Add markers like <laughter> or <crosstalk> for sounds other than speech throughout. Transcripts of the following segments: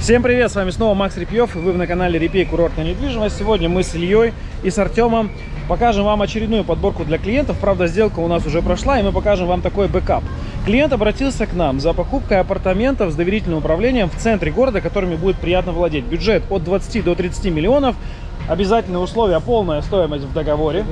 Всем привет, с вами снова Макс Репьев, вы на канале Репей Курортная недвижимость. Сегодня мы с Ильей и с Артемом покажем вам очередную подборку для клиентов. Правда, сделка у нас уже прошла, и мы покажем вам такой бэкап. Клиент обратился к нам за покупкой апартаментов с доверительным управлением в центре города, которыми будет приятно владеть. Бюджет от 20 до 30 миллионов. Обязательные условия, полная стоимость в договоре.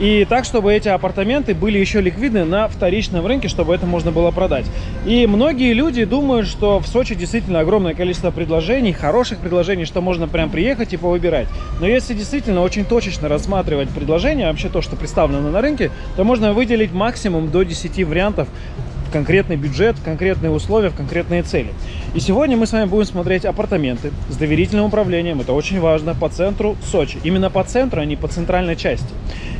И так, чтобы эти апартаменты были еще ликвидны на вторичном рынке, чтобы это можно было продать. И многие люди думают, что в Сочи действительно огромное количество предложений, хороших предложений, что можно прям приехать и повыбирать. Но если действительно очень точечно рассматривать предложения, вообще то, что представлено на рынке, то можно выделить максимум до 10 вариантов конкретный бюджет, конкретные условия, конкретные цели. И сегодня мы с вами будем смотреть апартаменты с доверительным управлением. Это очень важно по центру Сочи. Именно по центру, а не по центральной части.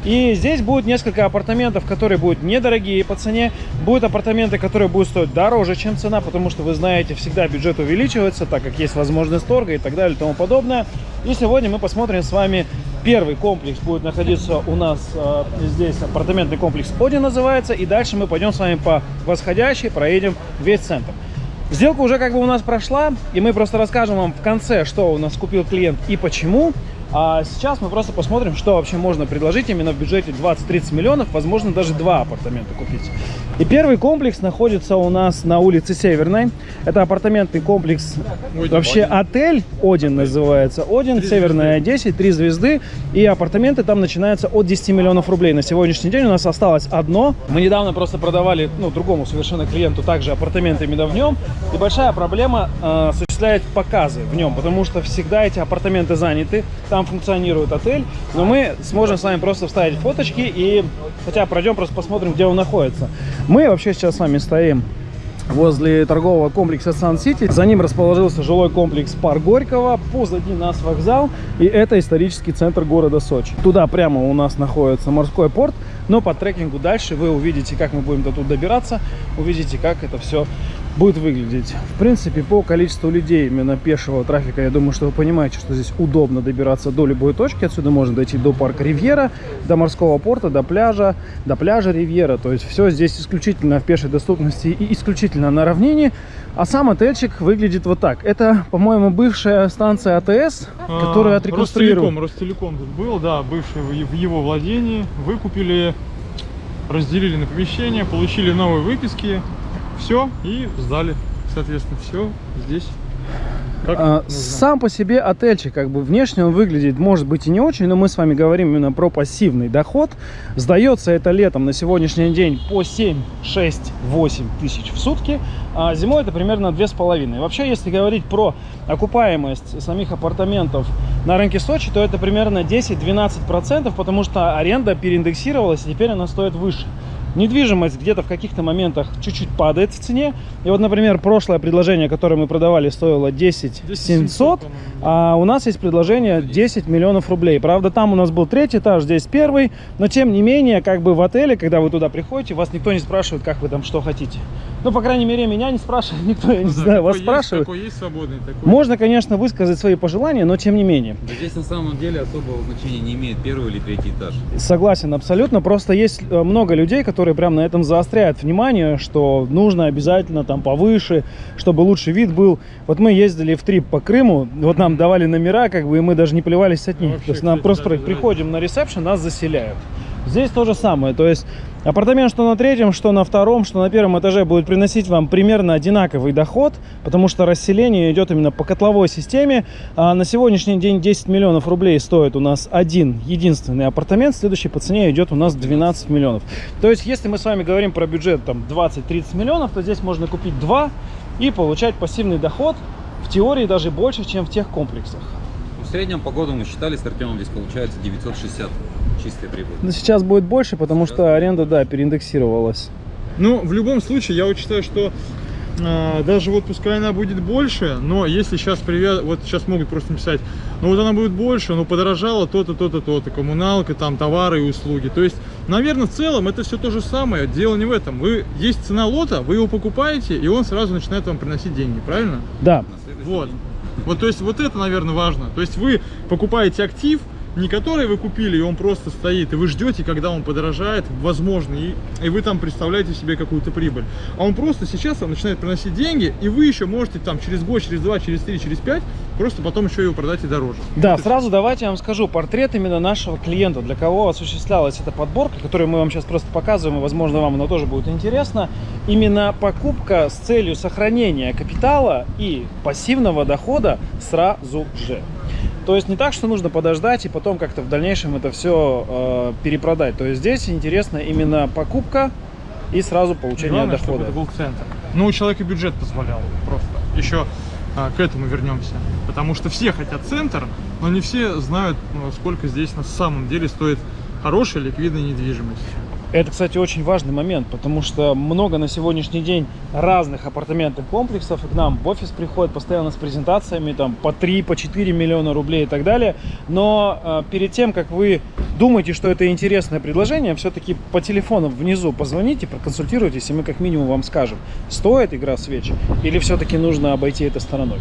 И здесь будет несколько апартаментов, которые будут недорогие по цене. Будут апартаменты, которые будут стоить дороже, чем цена, потому что вы знаете, всегда бюджет увеличивается, так как есть возможность торга и так далее и тому подобное. И сегодня мы посмотрим с вами Первый комплекс будет находиться у нас э, здесь, апартаментный комплекс Оди называется. И дальше мы пойдем с вами по восходящей, проедем весь центр. Сделка уже как бы у нас прошла, и мы просто расскажем вам в конце, что у нас купил клиент и почему. А сейчас мы просто посмотрим, что вообще можно предложить именно в бюджете 20-30 миллионов, возможно, даже два апартамента купить. И первый комплекс находится у нас на улице Северной. Это апартаментный комплекс, Один, вообще Один. отель Один называется. Один, три Северная звезды. 10, 3 звезды. И апартаменты там начинаются от 10 миллионов рублей. На сегодняшний день у нас осталось одно. Мы недавно просто продавали, ну, другому совершенно клиенту также апартаменты именно в нем. И большая проблема э, осуществляет показы в нем, потому что всегда эти апартаменты заняты. Там функционирует отель, но мы сможем с вами просто вставить фоточки и хотя пройдем, просто посмотрим, где он находится. Мы вообще сейчас с вами стоим возле торгового комплекса Сан-Сити. За ним расположился жилой комплекс Парк Горького, позади нас вокзал, и это исторический центр города Сочи. Туда прямо у нас находится морской порт, но по трекингу дальше вы увидите, как мы будем до тут добираться, увидите, как это все будет выглядеть. В принципе, по количеству людей, именно пешего трафика, я думаю, что вы понимаете, что здесь удобно добираться до любой точки. Отсюда можно дойти до парка Ривьера, до морского порта, до пляжа, до пляжа Ривьера. То есть все здесь исключительно в пешей доступности и исключительно на равнине. А сам отельчик выглядит вот так. Это, по-моему, бывшая станция АТС, а, которая отреконструирована. Ростелеком, Ростелеком тут был, да, бывший в его владении. Выкупили, разделили на помещение, получили новые выписки все и сдали. Соответственно, все здесь. А, сам по себе отельчик, как бы внешне он выглядит, может быть и не очень, но мы с вами говорим именно про пассивный доход. Сдается это летом на сегодняшний день по 7, 6, 8 тысяч в сутки, а зимой это примерно 2,5. Вообще, если говорить про окупаемость самих апартаментов на рынке Сочи, то это примерно 10-12%, потому что аренда переиндексировалась, и теперь она стоит выше недвижимость где-то в каких-то моментах чуть-чуть падает в цене. И вот, например, прошлое предложение, которое мы продавали, стоило 10 700, а у нас есть предложение 10 миллионов рублей. Правда, там у нас был третий этаж, здесь первый, но тем не менее, как бы в отеле, когда вы туда приходите, вас никто не спрашивает, как вы там что хотите. Ну, по крайней мере, меня не спрашивает, <laughs> никто, я не ну, знаю, да, вас есть, спрашивает. Такой есть свободный, такой. Можно, конечно, высказать свои пожелания, но тем не менее. Да здесь на самом деле особого значения не имеет первый или третий этаж. Согласен, абсолютно. Просто есть э, много людей, которые прям на этом заостряют внимание, что нужно обязательно там повыше, чтобы лучший вид был. Вот мы ездили в трип по Крыму, вот нам давали номера, как бы, и мы даже не плевались от них. Вообще, То есть нам просто приходим на ресепшн, нас заселяют. Здесь то же самое, то есть апартамент что на третьем, что на втором, что на первом этаже будет приносить вам примерно одинаковый доход, потому что расселение идет именно по котловой системе. А на сегодняшний день 10 миллионов рублей стоит у нас один единственный апартамент, следующий по цене идет у нас 12 миллионов. То есть если мы с вами говорим про бюджет там 20-30 миллионов, то здесь можно купить два и получать пассивный доход, в теории даже больше, чем в тех комплексах. В среднем по году мы считали с Артемом, здесь получается 960 чистая прибыль. Но сейчас будет больше, потому сейчас что аренда, да, переиндексировалась. Ну, в любом случае, я вот считаю, что э, даже вот пускай она будет больше, но если сейчас привет, вот сейчас могут просто написать, ну вот она будет больше, но подорожала то-то, то-то, то-то, коммуналка, там товары и услуги. То есть, наверное, в целом это все то же самое, дело не в этом. Вы, есть цена лота, вы его покупаете, и он сразу начинает вам приносить деньги, правильно? Да. Вот. Вот, то есть, вот это, наверное, важно. То есть, вы покупаете актив, не который вы купили, и он просто стоит, и вы ждете, когда он подорожает, возможно, и, и вы там представляете себе какую-то прибыль. А он просто сейчас вам начинает приносить деньги, и вы еще можете там через год, через два, через три, через пять, просто потом еще его продать и дороже. Да, сразу давайте я вам скажу портрет именно нашего клиента, для кого осуществлялась эта подборка, которую мы вам сейчас просто показываем, и, возможно, вам она тоже будет интересна. Именно покупка с целью сохранения капитала и пассивного дохода сразу же. То есть не так, что нужно подождать и потом как-то в дальнейшем это все э, перепродать. То есть здесь интересно именно покупка и сразу получение Главное, дохода. это был центр. Ну, у человека бюджет позволял просто. Еще а, к этому вернемся. Потому что все хотят центр, но не все знают, ну, сколько здесь на самом деле стоит хорошая ликвидная недвижимость. Это, кстати, очень важный момент, потому что много на сегодняшний день разных апартаментных комплексов, и к нам в офис приходят постоянно с презентациями, там, по 3, по 4 миллиона рублей и так далее. Но э, перед тем, как вы думаете, что это интересное предложение, все-таки по телефону внизу позвоните, проконсультируйтесь, и мы как минимум вам скажем, стоит игра в свечи или все-таки нужно обойти это стороной.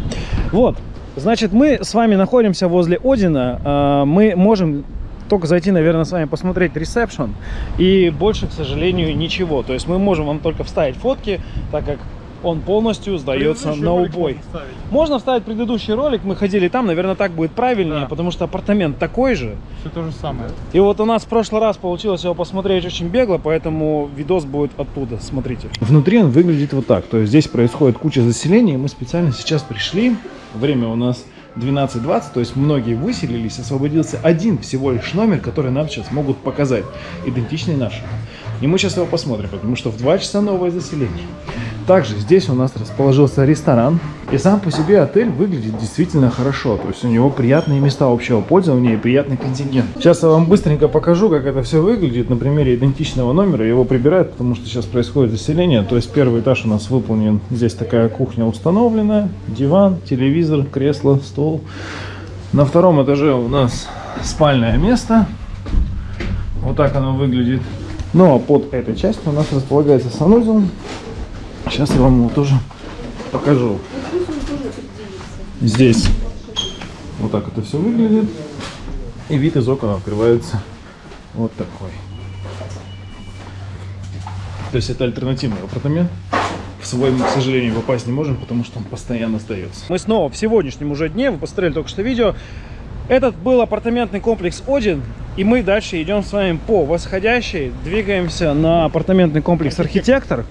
Вот, значит, мы с вами находимся возле Одина, э, мы можем только зайти, наверное, с вами посмотреть ресепшн. И больше, к сожалению, ничего. То есть мы можем вам только вставить фотки, так как он полностью сдается на убой. можно. Можно вставить предыдущий ролик, мы ходили там, наверное, так будет правильнее, Да. потому что апартамент такой же. Все то же самое. И вот у нас в прошлый раз получилось его посмотреть очень бегло, поэтому видос будет оттуда, смотрите. Внутри он выглядит вот так, то есть здесь происходит куча заселений, мы специально сейчас пришли, время у нас 12.20, то есть многие выселились, освободился один всего лишь номер, который нам сейчас могут показать, идентичный нашему. И мы сейчас его посмотрим, потому что в 2 часа новое заселение. Также здесь у нас расположился ресторан. И сам по себе отель выглядит действительно хорошо. То есть у него приятные места общего пользования и приятный контингент. Сейчас я вам быстренько покажу, как это все выглядит на примере идентичного номера. Его прибирают, потому что сейчас происходит заселение. То есть первый этаж у нас выполнен. Здесь такая кухня установлена. Диван, телевизор, кресло, стол. На втором этаже у нас спальное место. Вот так оно выглядит. Ну а под этой частью у нас располагается санузел. Сейчас я вам его тоже покажу. Здесь вот так это все выглядит. И вид из окон открывается вот такой. То есть это альтернативный апартамент. В свой мы, к сожалению, попасть не можем, потому что он постоянно остается. Мы снова в сегодняшнем уже дне, вы посмотрели только что видео. Этот был апартаментный комплекс Один, и мы дальше идем с вами по восходящей, двигаемся на апартаментный комплекс Архитектор.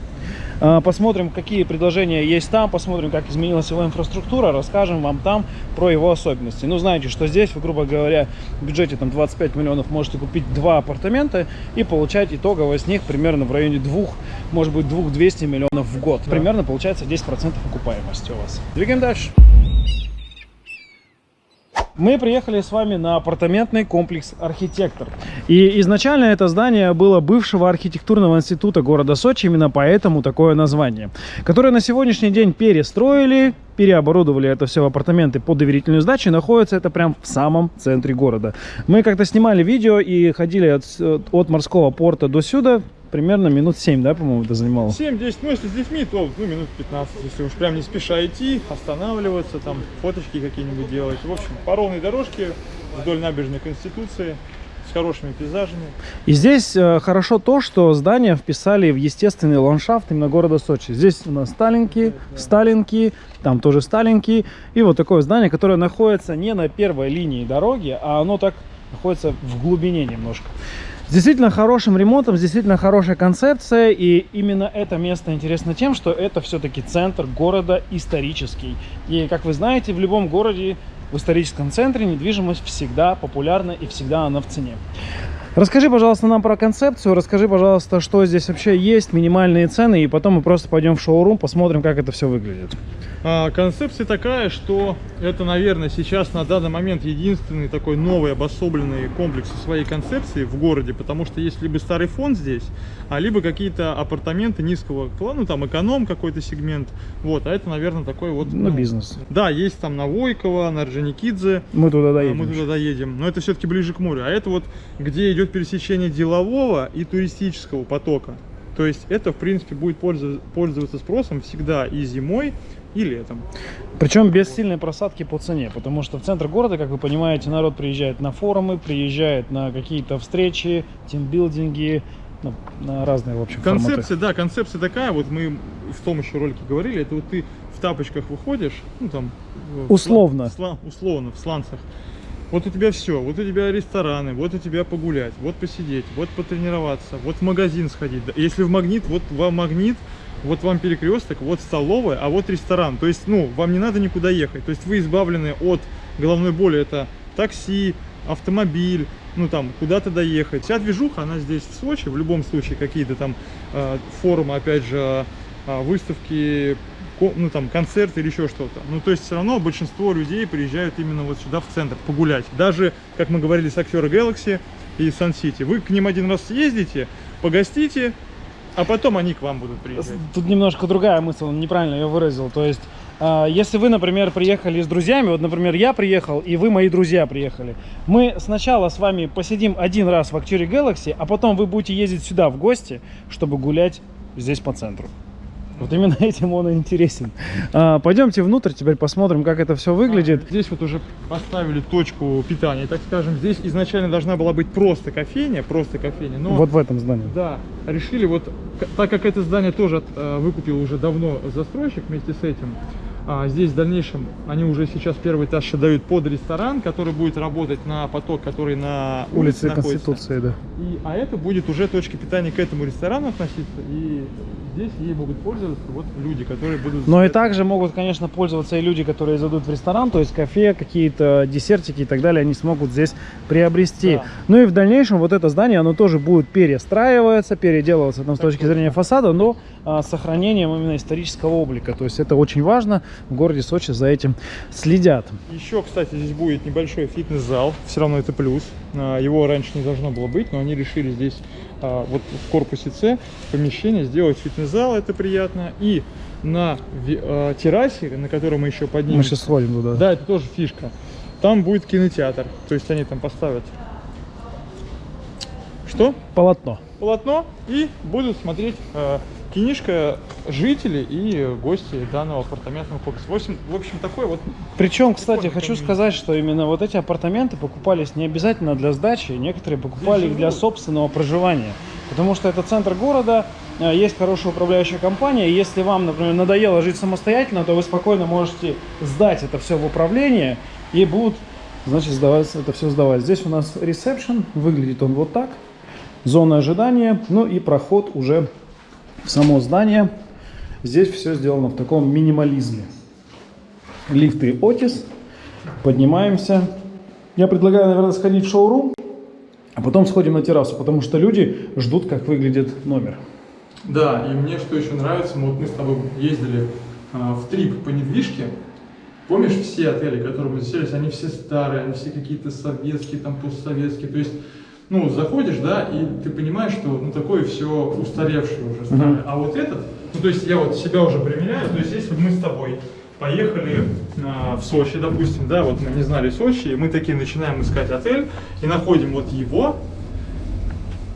А, Посмотрим, какие предложения есть там, посмотрим, как изменилась его инфраструктура, расскажем вам там про его особенности. Ну, знаете, что здесь, вы, грубо говоря, в бюджете там 25 миллионов можете купить два апартамента и получать итогово с них примерно в районе двух, может быть, двух 200 миллионов в год. Примерно получается 10% окупаемости у вас. Двигаем дальше. Мы приехали с вами на апартаментный комплекс «Архитектор». И изначально это здание было бывшего архитектурного института города Сочи, именно поэтому такое название, которое на сегодняшний день перестроили, переоборудовали это все в апартаменты под доверительную сдачу, находится это прям в самом центре города. Мы как-то снимали видео и ходили от, от морского порта до сюда, примерно минут 7, да, по-моему, это занимало? 7-10, ну если с детьми, то ну, минут 15, если уж прям не спеша идти, останавливаться, там фоточки какие-нибудь делать. В общем, по ровной дорожке вдоль набережной Конституции с хорошими пейзажами. И здесь э, хорошо то, что здания вписали в естественный ландшафт именно города Сочи. Здесь у нас Сталинки, Сталинки, там тоже Сталинки. И вот такое здание, которое находится не на первой линии дороги, а оно так находится в глубине немножко. С действительно хорошим ремонтом, с действительно хорошая концепция. И именно это место интересно тем, что это все-таки центр города исторический. И, как вы знаете, в любом городе в историческом центре недвижимость всегда популярна и всегда она в цене. Расскажи, пожалуйста, нам про концепцию, расскажи, пожалуйста, что здесь вообще есть, минимальные цены, и потом мы просто пойдем в шоурум, посмотрим, как это все выглядит. А, концепция такая, что это, наверное, сейчас на данный момент единственный такой новый обособленный комплекс своей концепции в городе, потому что есть либо старый фонд здесь, а либо какие-то апартаменты низкого клана, ну там эконом какой-то сегмент, вот, а это, наверное, такой вот... Ну, бизнес. Да, есть там на Войково, на Орджоникидзе, Мы туда а, доедем. мы туда доедем, но это все-таки ближе к морю, а это вот где идет пересечение делового и туристического потока. То есть это, в принципе, будет пользоваться, спросом всегда и зимой, и летом. Причем без сильной просадки по цене, потому что в центр города, как вы понимаете, народ приезжает на форумы, приезжает на какие-то встречи, тимбилдинги, ну, на разные, в общем, форматы. Концепция, да, концепция такая, вот мы в том еще ролике говорили, это вот ты в тапочках выходишь, ну там... в Условно. сла- сла- условно, в сланцах. Вот у тебя все, вот у тебя рестораны, вот у тебя погулять, вот посидеть, вот потренироваться, вот в магазин сходить. Если в магнит, вот вам магнит, вот вам перекресток, вот столовая, а вот ресторан. То есть, ну, вам не надо никуда ехать. То есть вы избавлены от головной боли. Это такси, автомобиль, ну там куда-то доехать. Вся движуха, она здесь в Сочи, в любом случае какие-то там э, форумы, опять же, э, выставки, ну там концерты или еще что-то. Ну то есть все равно большинство людей приезжают именно вот сюда в центр погулять. Даже, как мы говорили с актера Galaxy и City, вы к ним один раз съездите, погостите, а потом они к вам будут приезжать. Тут немножко другая мысль, неправильно ее выразил. То есть, а, если вы, например, приехали с друзьями, вот, например, я приехал, и вы, мои друзья, приехали, мы сначала с вами посидим один раз в Актюре Galaxy, а потом вы будете ездить сюда в гости, чтобы гулять здесь по центру. Вот именно <laughs> этим он и интересен. А, пойдемте внутрь, теперь посмотрим, как это все выглядит. Здесь вот уже поставили точку питания, так скажем. Здесь изначально должна была быть просто кофейня, просто кофейня, но... Вот в этом здании. Да, решили вот, так как это здание тоже э, выкупил уже давно застройщик вместе с этим, а, здесь в дальнейшем они уже сейчас первый этаж дают под ресторан, который будет работать на поток, который на улице, находится. Конституции, да. И, а это будет уже точка питания к этому ресторану относиться, и здесь ей могут пользоваться вот люди, которые будут... Но и также могут, конечно, пользоваться и люди, которые зайдут в ресторан, то есть кафе, какие-то десертики и так далее, они смогут здесь приобрести. Да. Ну и в дальнейшем вот это здание, оно тоже будет перестраиваться, переделываться там, с точки зрения фасада, но сохранением именно исторического облика. То есть это очень важно, в городе Сочи за этим следят. Еще, кстати, здесь будет небольшой фитнес-зал, все равно это плюс. А, Его раньше не должно было быть, но они решили здесь, а, вот в корпусе С, помещение сделать фитнес-зал, это приятно. И на а, террасе, на которой мы еще Мы поднимемся, сейчас сходим туда. да, это тоже фишка, там будет кинотеатр, то есть они там поставят что? Полотно. Полотно и будут смотреть э, кинишко жители и гости данного апартаментного комплекса. В общем, в общем такой вот Причем, кстати, хочу сказать, что именно вот эти апартаменты покупались не обязательно для сдачи, некоторые покупали их для собственного проживания. Потому что это центр города, э, есть хорошая управляющая компания, и если вам, например, надоело жить самостоятельно, то вы спокойно можете сдать это все в управление, и будут, значит, сдаваться, это все сдавать. Здесь у нас ресепшн, выглядит он вот так, зона ожидания, ну и проход уже в само здание. Здесь все сделано в таком минимализме лифты Otis. Поднимаемся. Я предлагаю, наверное, сходить в шоурум, а потом сходим на террасу, потому что люди ждут, как выглядит номер. Да, и мне что еще нравится, мы, вот мы с тобой ездили а, в трип по недвижке. Помнишь, все отели, которые мы заселились, они все старые, они все какие-то советские, там постсоветские. То есть, ну, заходишь, да, и ты понимаешь, что ну такое все устаревшее уже старое. А вот этот, ну то есть я вот себя уже примеряю, то есть если бы мы с тобой поехали а, в Сочи, допустим, да, вот мы не знали Сочи, и мы такие начинаем искать отель и находим вот его,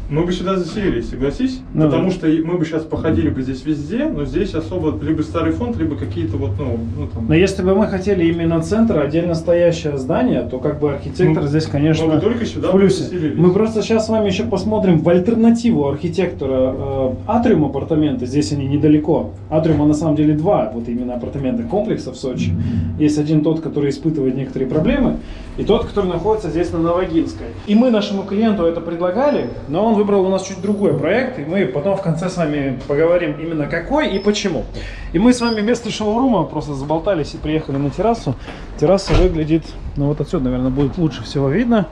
мы бы сюда заселились, согласись? Ну Потому да. что мы бы сейчас походили бы здесь везде, но здесь особо либо старый фонд, либо какие-то вот, ну, ну там... Но если бы мы хотели именно центр, отдельно стоящее здание, то как бы архитектор Ну, здесь, конечно, мы только сюда в плюсе. заселились. Мы просто сейчас с вами еще посмотрим в альтернативу архитектора э, Атриум апартаменты. Здесь они недалеко. Атриума на самом деле два, вот именно апартаменты комплекса в Сочи. Есть один тот, который испытывает некоторые проблемы, и тот, который находится здесь на Новогинской. И мы нашему клиенту это предлагали, но он выбрал у нас чуть другой проект, и мы потом в конце с вами поговорим именно какой и почему. И мы с вами вместо шоурума просто заболтались и приехали на террасу. Терраса выглядит, ну вот отсюда, наверное, будет лучше всего видно.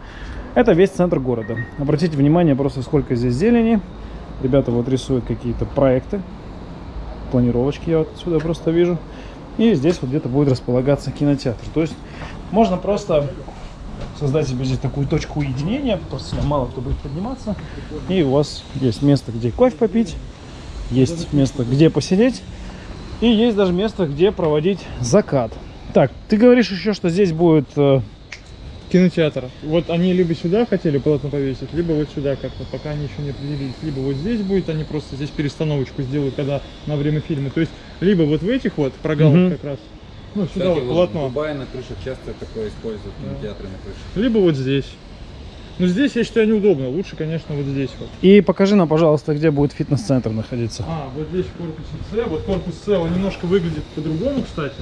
Это весь центр города. Обратите внимание просто сколько здесь зелени. Ребята вот рисуют какие-то проекты. Планировочки я вот отсюда просто вижу. И здесь вот где-то будет располагаться кинотеатр. То есть можно просто создать себе здесь такую точку уединения, просто сюда мало кто будет подниматься. И у вас есть место, где кофе попить, есть место, где посидеть, и есть даже место, где проводить закат. Так, ты говоришь еще, что здесь будет э, кинотеатр. Вот они либо сюда хотели полотно повесить, либо вот сюда как-то, пока они еще не определились. Либо вот здесь будет, они просто здесь перестановочку сделают, когда на время фильма. То есть, либо вот в этих вот прогалах Мгм. как раз, ну, сюда Кстати, вот вот в полотно. Дубае на крышах часто такое используют, Да. кинотеатры на крышах. Либо вот здесь. Ну, здесь, я считаю, неудобно. Лучше, конечно, вот здесь вот. И покажи нам, пожалуйста, где будет фитнес-центр находиться. А, вот здесь корпус С. Вот корпус С, он немножко выглядит по-другому, кстати.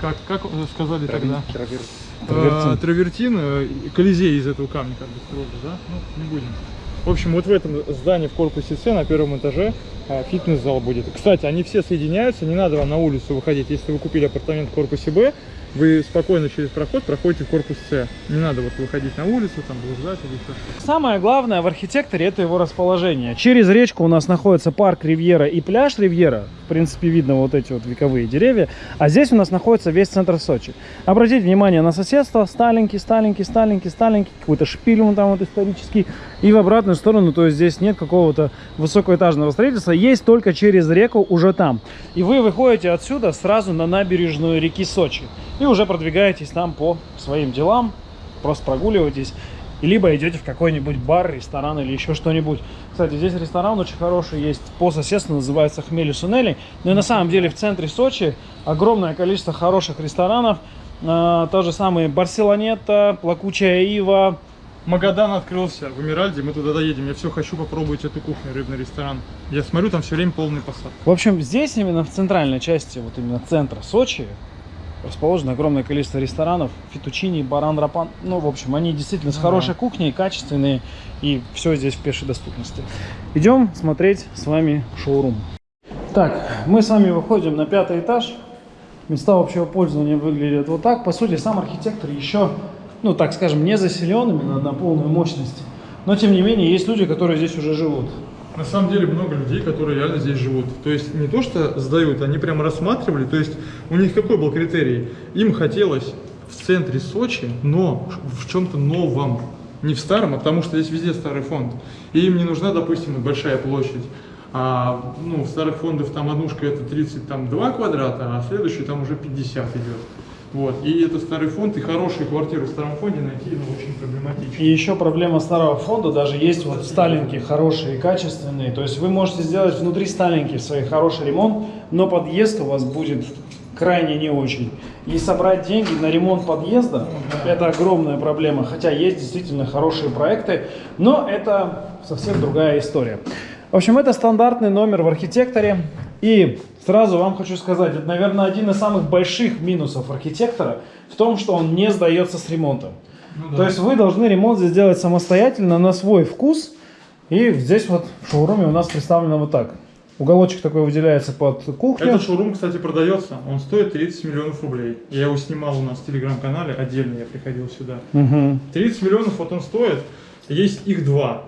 Как, как сказали тогда? Травер- Травертин. Э, Травертин, Колизей из этого камня как бы да? Ну, не будем. В общем, вот в этом здании в корпусе С на первом этаже а, фитнес-зал будет. Кстати, они все соединяются, не надо вам на улицу выходить. Если вы купили апартамент в корпусе Б, вы спокойно через проход проходите в корпус С. Не надо вот выходить на улицу, там, блуждать или еще что-то. Самое главное в архитекторе это его расположение. Через речку у нас находится парк Ривьера и пляж Ривьера. В принципе, видно вот эти вот вековые деревья. А здесь у нас находится весь центр Сочи. Обратите внимание на соседство. Сталенький, сталенький, сталенький, сталенький. Какой-то шпиль вон там вот исторический. И в обратную сторону, то есть здесь нет какого-то высокоэтажного строительства. Есть только через реку уже там. И вы выходите отсюда сразу на набережную реки Сочи. И уже продвигаетесь там по своим делам. Просто прогуливаетесь либо идете в какой-нибудь бар, ресторан или еще что-нибудь. Кстати, здесь ресторан очень хороший есть по соседству, называется Хмели Сунели. Но и на самом деле в центре Сочи огромное количество хороших ресторанов. А, то же самое Барселонета, Плакучая Ива. Магадан открылся в Эмиральде, мы туда доедем. Я все хочу попробовать эту кухню, рыбный ресторан. Я смотрю, там все время полный посад. В общем, здесь именно в центральной части, вот именно центра Сочи, расположено огромное количество ресторанов, фетучини, баран, рапан. Ну, в общем, они действительно с хорошей кухней, качественные, и все здесь в пешей доступности. Идем смотреть с вами шоурум. Так, мы с вами выходим на пятый этаж. Места общего пользования выглядят вот так. По сути, сам архитектор еще, ну, так скажем, не заселен именно на полную мощность. Но, тем не менее, есть люди, которые здесь уже живут. На самом деле много людей, которые реально здесь живут. То есть не то, что сдают, они прямо рассматривали. То есть у них какой был критерий? Им хотелось в центре Сочи, но в чем-то новом. Не в старом, а потому что здесь везде старый фонд. И им не нужна, допустим, большая площадь. А ну, в старых фондов там однушка это 32 квадрата, а следующий там уже 50 идет. Вот. И это старый фонд, и хорошие квартиры в старом фонде найти ну, очень проблематично. И еще проблема старого фонда, даже есть вот сталинки хорошие и качественные. То есть вы можете сделать внутри сталинки свой хороший ремонт, но подъезд у вас будет крайне не очень. И собрать деньги на ремонт подъезда – это огромная проблема. Хотя есть действительно хорошие проекты, но это совсем другая история. В общем, это стандартный номер в архитекторе. И сразу вам хочу сказать, это, наверное, один из самых больших минусов архитектора в том, что он не сдается с ремонтом. Ну да. То есть вы должны ремонт здесь делать самостоятельно на свой вкус. И здесь вот в шоуруме у нас представлено вот так. Уголочек такой выделяется под кухню. Этот шоурум, кстати, продается. Он стоит 30 миллионов рублей. Я его снимал у нас в телеграм-канале, отдельно я приходил сюда. Мгм. 30 миллионов вот он стоит. Есть их два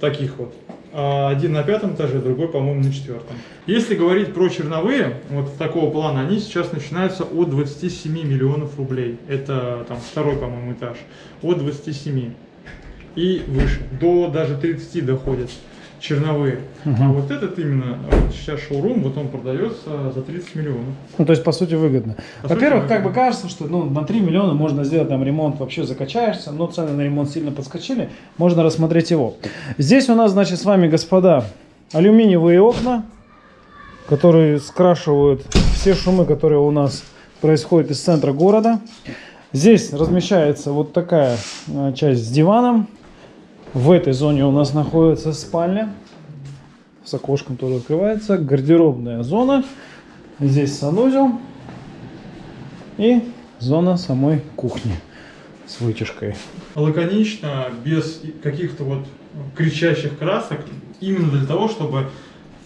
таких вот. А, Один на пятом этаже, другой, по-моему, на четвертом. Если говорить про черновые, вот такого плана, они сейчас начинаются от 27 миллионов рублей. Это там второй, по-моему, этаж. От 27 и выше. До даже 30 доходят черновые. А вот этот именно, вот сейчас шоурум, вот он продается за 30 миллионов. Ну, то есть, по сути, выгодно. Во-первых, как бы кажется, что ну, на 3 миллиона можно сделать там ремонт, вообще закачаешься, но цены на ремонт сильно подскочили, можно рассмотреть его. Здесь у нас, значит, с вами, господа, алюминиевые окна, которые скрашивают все шумы, которые у нас происходят из центра города. Здесь размещается вот такая э, часть с диваном. В этой зоне у нас находится спальня. С окошком тоже открывается. Гардеробная зона. Здесь санузел. И зона самой кухни с вытяжкой. лаконично, без каких-то вот кричащих красок, именно для того, чтобы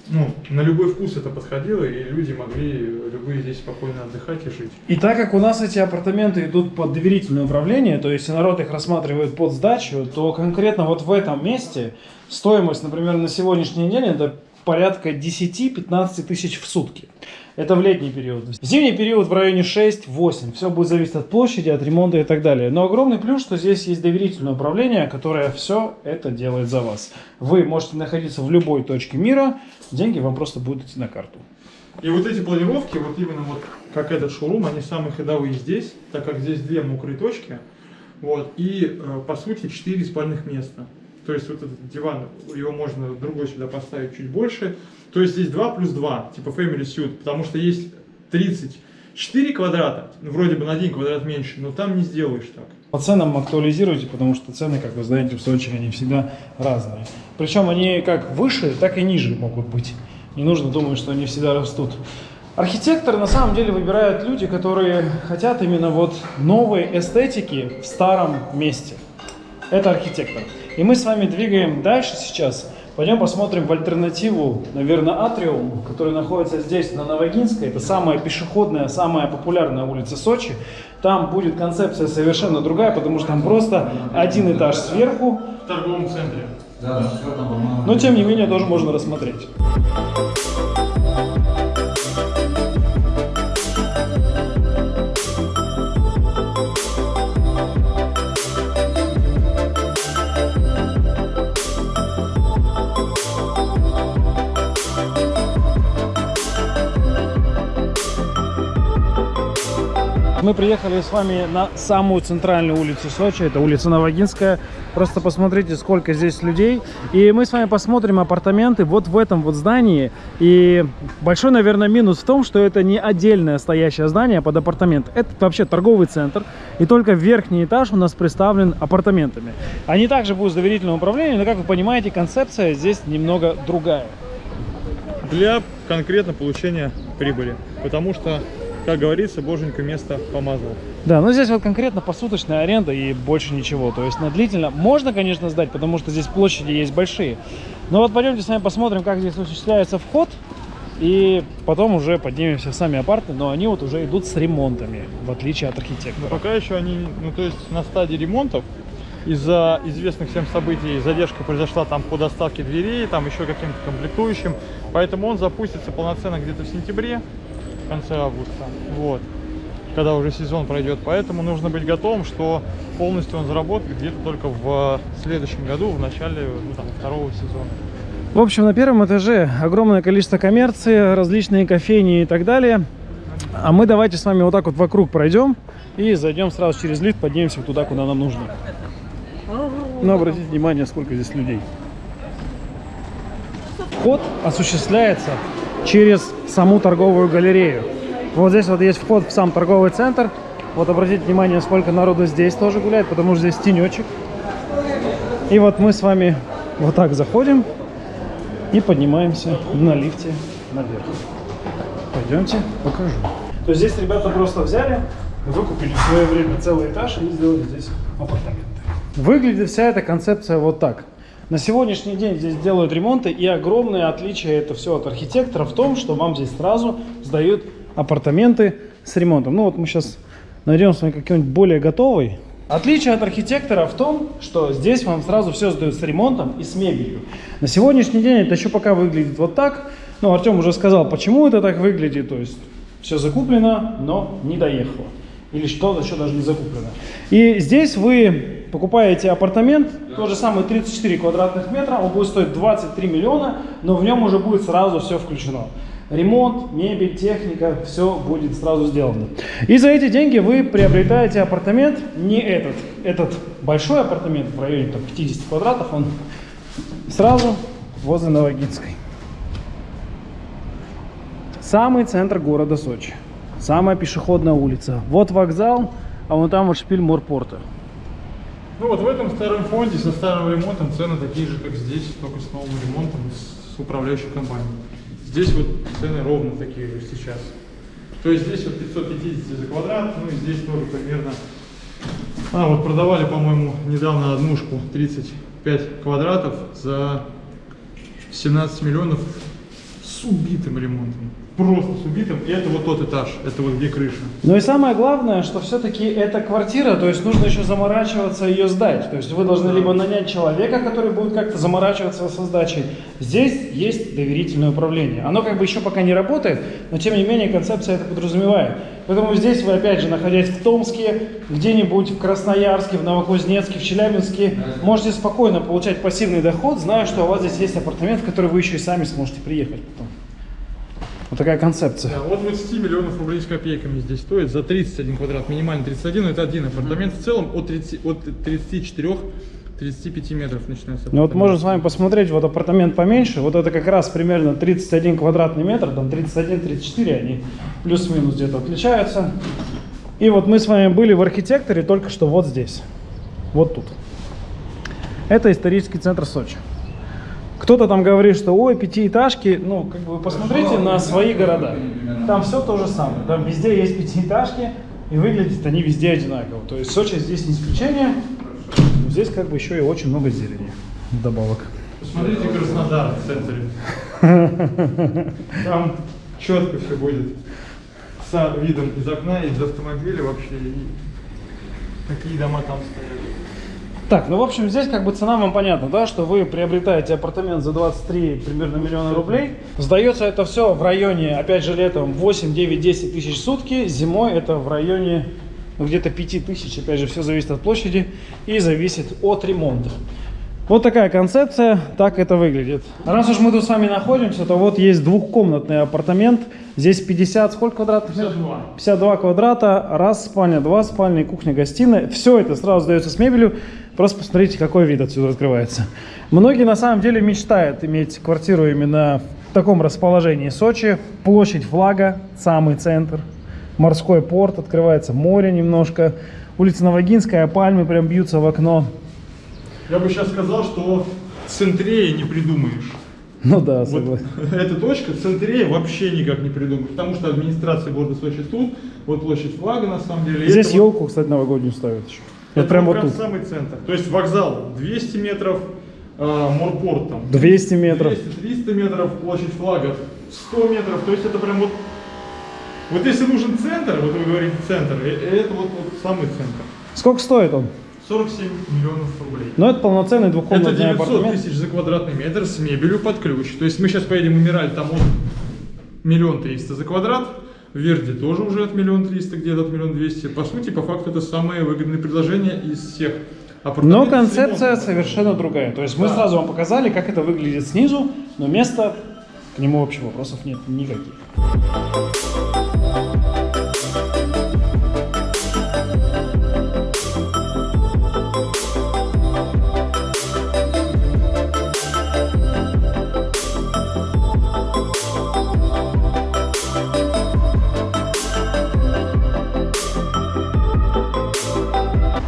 ну, на любой вкус это подходило, и люди могли любые здесь спокойно отдыхать и жить. И так как у нас эти апартаменты идут под доверительное управление, то есть народ их рассматривает под сдачу, то конкретно вот в этом месте стоимость, например, на сегодняшний день это порядка 10-15 тысяч в сутки. Это в летний период. В зимний период в районе 6-8. Все будет зависеть от площади, от ремонта и так далее. Но огромный плюс, что здесь есть доверительное управление, которое все это делает за вас. Вы можете находиться в любой точке мира, деньги вам просто будут идти на карту. И вот эти планировки, вот именно вот как этот шоурум, они самые ходовые здесь, так как здесь две мокрые точки. Вот, и, э, по сути, 4 спальных места. То есть вот этот диван, его можно другой сюда поставить чуть больше. То есть здесь 2 плюс 2, типа Family Suite, потому что есть 34 квадрата, ну, вроде бы на 1 квадрат меньше, но там не сделаешь так. По ценам актуализируйте, потому что цены, как вы знаете, в Сочи, они всегда разные. Причем они как выше, так и ниже могут быть. Не нужно думать, что они всегда растут. Архитектор на самом деле выбирают люди, которые хотят именно вот новой эстетики в старом месте. Это архитектор. И мы с вами двигаем дальше сейчас. Пойдем посмотрим в альтернативу, наверное, Атриум, который находится здесь, на Новогинской. Это самая пешеходная, самая популярная улица Сочи. Там будет концепция совершенно другая, потому что там просто один этаж сверху. В торговом центре. Да. Но тем не менее тоже можно рассмотреть. Мы приехали с вами на самую центральную улицу Сочи, это улица Новогинская. Просто посмотрите, сколько здесь людей. И мы с вами посмотрим апартаменты вот в этом вот здании. И большой, наверное, минус в том, что это не отдельное стоящее здание под апартамент. Это вообще торговый центр. И только верхний этаж у нас представлен апартаментами. Они также будут с доверительным управлением, но, как вы понимаете, концепция здесь немного другая. Для конкретно получения прибыли. Потому что, как говорится, боженька место помазал. Да, но здесь вот конкретно посуточная аренда и больше ничего. То есть на длительно можно, конечно, сдать, потому что здесь площади есть большие. Но вот пойдемте с вами посмотрим, как здесь осуществляется вход. И потом уже поднимемся в сами апарты, но они вот уже идут с ремонтами, в отличие от архитектора. Пока еще они, ну то есть на стадии ремонтов, из-за известных всем событий задержка произошла там по доставке дверей, там еще каким-то комплектующим. Поэтому он запустится полноценно где-то в сентябре, конце августа. Вот. Когда уже сезон пройдет. Поэтому нужно быть готовым, что полностью он заработает где-то только в следующем году, в начале ну, там, второго сезона. В общем, на первом этаже огромное количество коммерции, различные кофейни и так далее. А мы давайте с вами вот так вот вокруг пройдем и зайдем сразу через лифт, поднимемся туда, куда нам нужно. Но обратите внимание, сколько здесь людей. Вход осуществляется через саму торговую галерею. Вот здесь вот есть вход в сам торговый центр. Вот обратите внимание, сколько народу здесь тоже гуляет, потому что здесь тенечек. И вот мы с вами вот так заходим и поднимаемся на лифте наверх. Пойдемте, покажу. То есть здесь ребята просто взяли, выкупили в свое время целый этаж и сделали здесь апартаменты. Выглядит вся эта концепция вот так. На сегодняшний день здесь делают ремонты, и огромное отличие это все от архитектора в том, что вам здесь сразу сдают апартаменты с ремонтом. Ну вот мы сейчас найдем с вами какой-нибудь более готовый. Отличие от архитектора в том, что здесь вам сразу все сдают с ремонтом и с мебелью. На сегодняшний день это еще пока выглядит вот так. Ну, Артем уже сказал, почему это так выглядит. То есть все закуплено, но не доехало. Или что-то еще даже не закуплено. И здесь вы покупаете апартамент, тот же самый 34 квадратных метра, он будет стоить 23 миллиона, но в нем уже будет сразу все включено. Ремонт, мебель, техника, все будет сразу сделано. И за эти деньги вы приобретаете апартамент, не этот, этот большой апартамент в районе там, 50 квадратов, он сразу возле Новогинской. Самый центр города Сочи. Самая пешеходная улица. Вот вокзал, а вон там вот шпиль Морпорта. Ну вот в этом старом фонде со старым ремонтом цены такие же, как здесь, только с новым ремонтом с управляющей компанией. Здесь вот цены ровно такие же сейчас. То есть здесь вот 550 за квадрат, ну и здесь тоже примерно. А, вот продавали, по-моему, недавно однушку 35 квадратов за 17 миллионов с убитым ремонтом. Просто с убитым. И это вот тот этаж, это вот где крыша. Ну и самое главное, что все-таки это квартира, то есть нужно еще заморачиваться ее сдать. То есть вы должны либо нанять человека, который будет как-то заморачиваться со сдачей. Здесь есть доверительное управление. Оно как бы еще пока не работает, но тем не менее концепция это подразумевает. Поэтому здесь вы опять же, находясь в Томске, где-нибудь в Красноярске, в Новокузнецке, в Челябинске, можете спокойно получать пассивный доход, зная, что у вас здесь есть апартамент, в который вы еще и сами сможете приехать потом. Вот такая концепция. Да, от 20 миллионов рублей с копейками здесь стоит за 31 квадрат, минимально 31, но это один апартамент. В целом от 30, от 34 35 метров начинается. Ну вот можем с вами посмотреть, вот апартамент поменьше, вот это как раз примерно 31 квадратный метр, там 31-34, они плюс-минус где-то отличаются. И вот мы с вами были в архитекторе только что вот здесь, вот тут. Это исторический центр Сочи. Кто-то там говорит, что ой, пятиэтажки, ну, как бы посмотрите на свои города. Там все то же самое. Там везде есть пятиэтажки, и выглядят они везде одинаково. То есть Сочи здесь не исключение. Но здесь как бы еще и очень много зелени вдобавок. Посмотрите Краснодар в центре. <laughs> Там четко все будет. С видом из окна, из автомобиля вообще. И какие дома там стоят. Так, ну в общем здесь как бы цена вам понятна, да, что вы приобретаете апартамент за 23 примерно миллиона рублей. Сдается это все в районе, опять же летом 8, 9, 10 тысяч в сутки, зимой это в районе ну, где-то 5 тысяч, опять же все зависит от площади и зависит от ремонта. Вот такая концепция, так это выглядит. Раз уж мы тут с вами находимся, то вот есть двухкомнатный апартамент. Здесь 50, сколько квадратных метров? 52. 52 квадрата, раз спальня, два спальни, кухня, гостиная. Все это сразу сдается с мебелью. Просто посмотрите, какой вид отсюда открывается. Многие на самом деле мечтают иметь квартиру именно в таком расположении Сочи. Площадь флага, самый центр. Морской порт, открывается море немножко. Улица Новогинская, пальмы прям бьются в окно. Я бы сейчас сказал, что центрее не придумаешь. Ну да, Вот <laughs> эта точка центрее вообще никак не придумаешь. Потому что администрация города Сочи тут, вот площадь флага на самом деле. Здесь это вот- елку, кстати, новогоднюю ставят еще. Это прям вот тут. самый центр. То есть вокзал 200 метров, а, морпорт там 200 метров. 200-300 метров, площадь флага 100 метров. То есть это прям вот... Вот если нужен центр, вот вы говорите центр, э, это вот, вот самый центр. Сколько стоит он? 47 миллионов рублей. Ну, это полноценный Это двухкомнатный 900 апартамент. тысяч за квадратный метр с мебелью под ключ. То есть мы сейчас поедем в Эмираль, там от миллион триста за квадрат. В Верде тоже уже от миллион триста, где-то от миллион двести. По сути, по факту, это самое выгодное предложение из всех. Но концепция совершенно другая. То есть мы Да. сразу вам показали, как это выглядит снизу, но места к нему вообще вопросов нет никаких.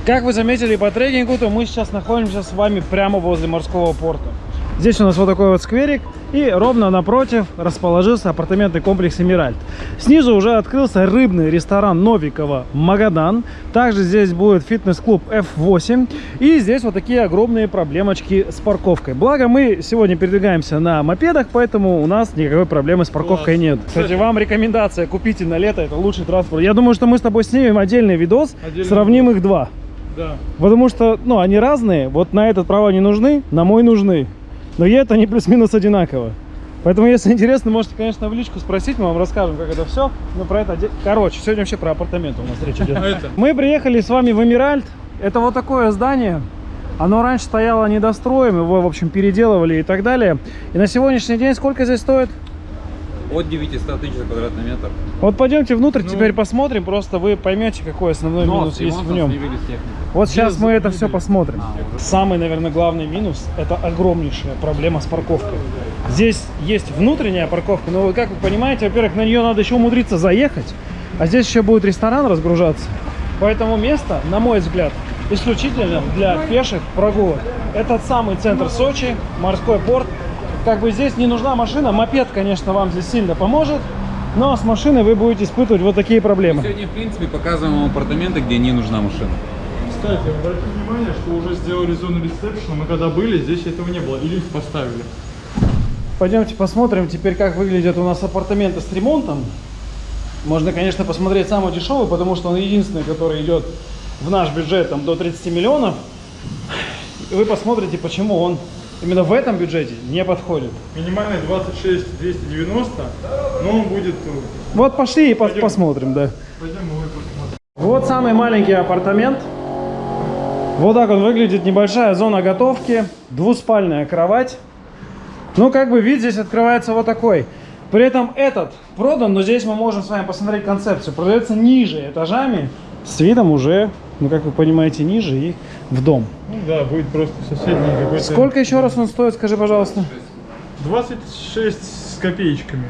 Как вы заметили по трекингу, то мы сейчас находимся с вами прямо возле морского порта. Здесь у нас вот такой вот скверик, и ровно напротив расположился апартаментный комплекс «Эмиральд». Снизу уже открылся рыбный ресторан Новикова «Магадан». Также здесь будет фитнес-клуб F8. И здесь вот такие огромные проблемочки с парковкой. Благо мы сегодня передвигаемся на мопедах, поэтому у нас никакой проблемы с парковкой Класс. нет. Кстати, вам рекомендация, купите на лето, это лучший транспорт. Я думаю, что мы с тобой снимем отдельный видос, Отдельный сравним их два. Да. Потому что, ну, они разные. Вот на этот права не нужны, на мой нужны. Но едут они плюс-минус одинаково. Поэтому, если интересно, можете, конечно, в личку спросить, мы вам расскажем, как это все. Но про это... Короче, сегодня вообще про апартаменты у нас речь идет. <laughs> А? Мы приехали с вами в Эмиральд. Это вот такое здание. Оно раньше стояло недостроем, его, в общем, переделывали и так далее. И на сегодняшний день сколько здесь стоит? От 900 тысяч за квадратный метр. Вот пойдемте внутрь, Ну. теперь посмотрим, просто вы поймете, какой основной Но минус с есть в нем. Вот сейчас Без мы это все посмотрим. А, уже. Самый, наверное, главный минус – это огромнейшая проблема с парковкой. Здесь есть внутренняя парковка, но, как вы понимаете, во-первых, на нее надо еще умудриться заехать, а здесь еще будет ресторан разгружаться. Поэтому место, на мой взгляд, исключительно для пеших прогулок. Этот самый центр Сочи, морской порт. Как бы здесь не нужна машина, мопед, конечно, вам здесь сильно поможет, но с машиной вы будете испытывать вот такие проблемы. Сегодня, в принципе, показываем вам апартаменты, где не нужна машина. Кстати, обратите внимание, что уже сделали зону ресепшена. Мы когда были, здесь этого не было. И лифт поставили. Пойдемте посмотрим теперь, как выглядят у нас апартаменты с ремонтом. Можно, конечно, посмотреть самый дешевый, потому что он единственный, который идет в наш бюджет там, до 30 миллионов. И вы посмотрите, почему он именно в этом бюджете не подходит. Минимальный 26 290, но он будет... э, Вот пошли и Пойдем. посмотрим, да. Пойдем мы посмотрим. Вот самый маленький апартамент. Вот так он выглядит. Небольшая зона готовки. Двуспальная кровать. Ну, как бы вид здесь открывается вот такой. При этом этот продан, но здесь мы можем с вами посмотреть концепцию. Продается ниже этажами, с видом уже, ну как вы понимаете, ниже и в дом. Ну да, будет просто соседний какой-то... Сколько еще раз он стоит, скажи, пожалуйста? 26 с копеечками.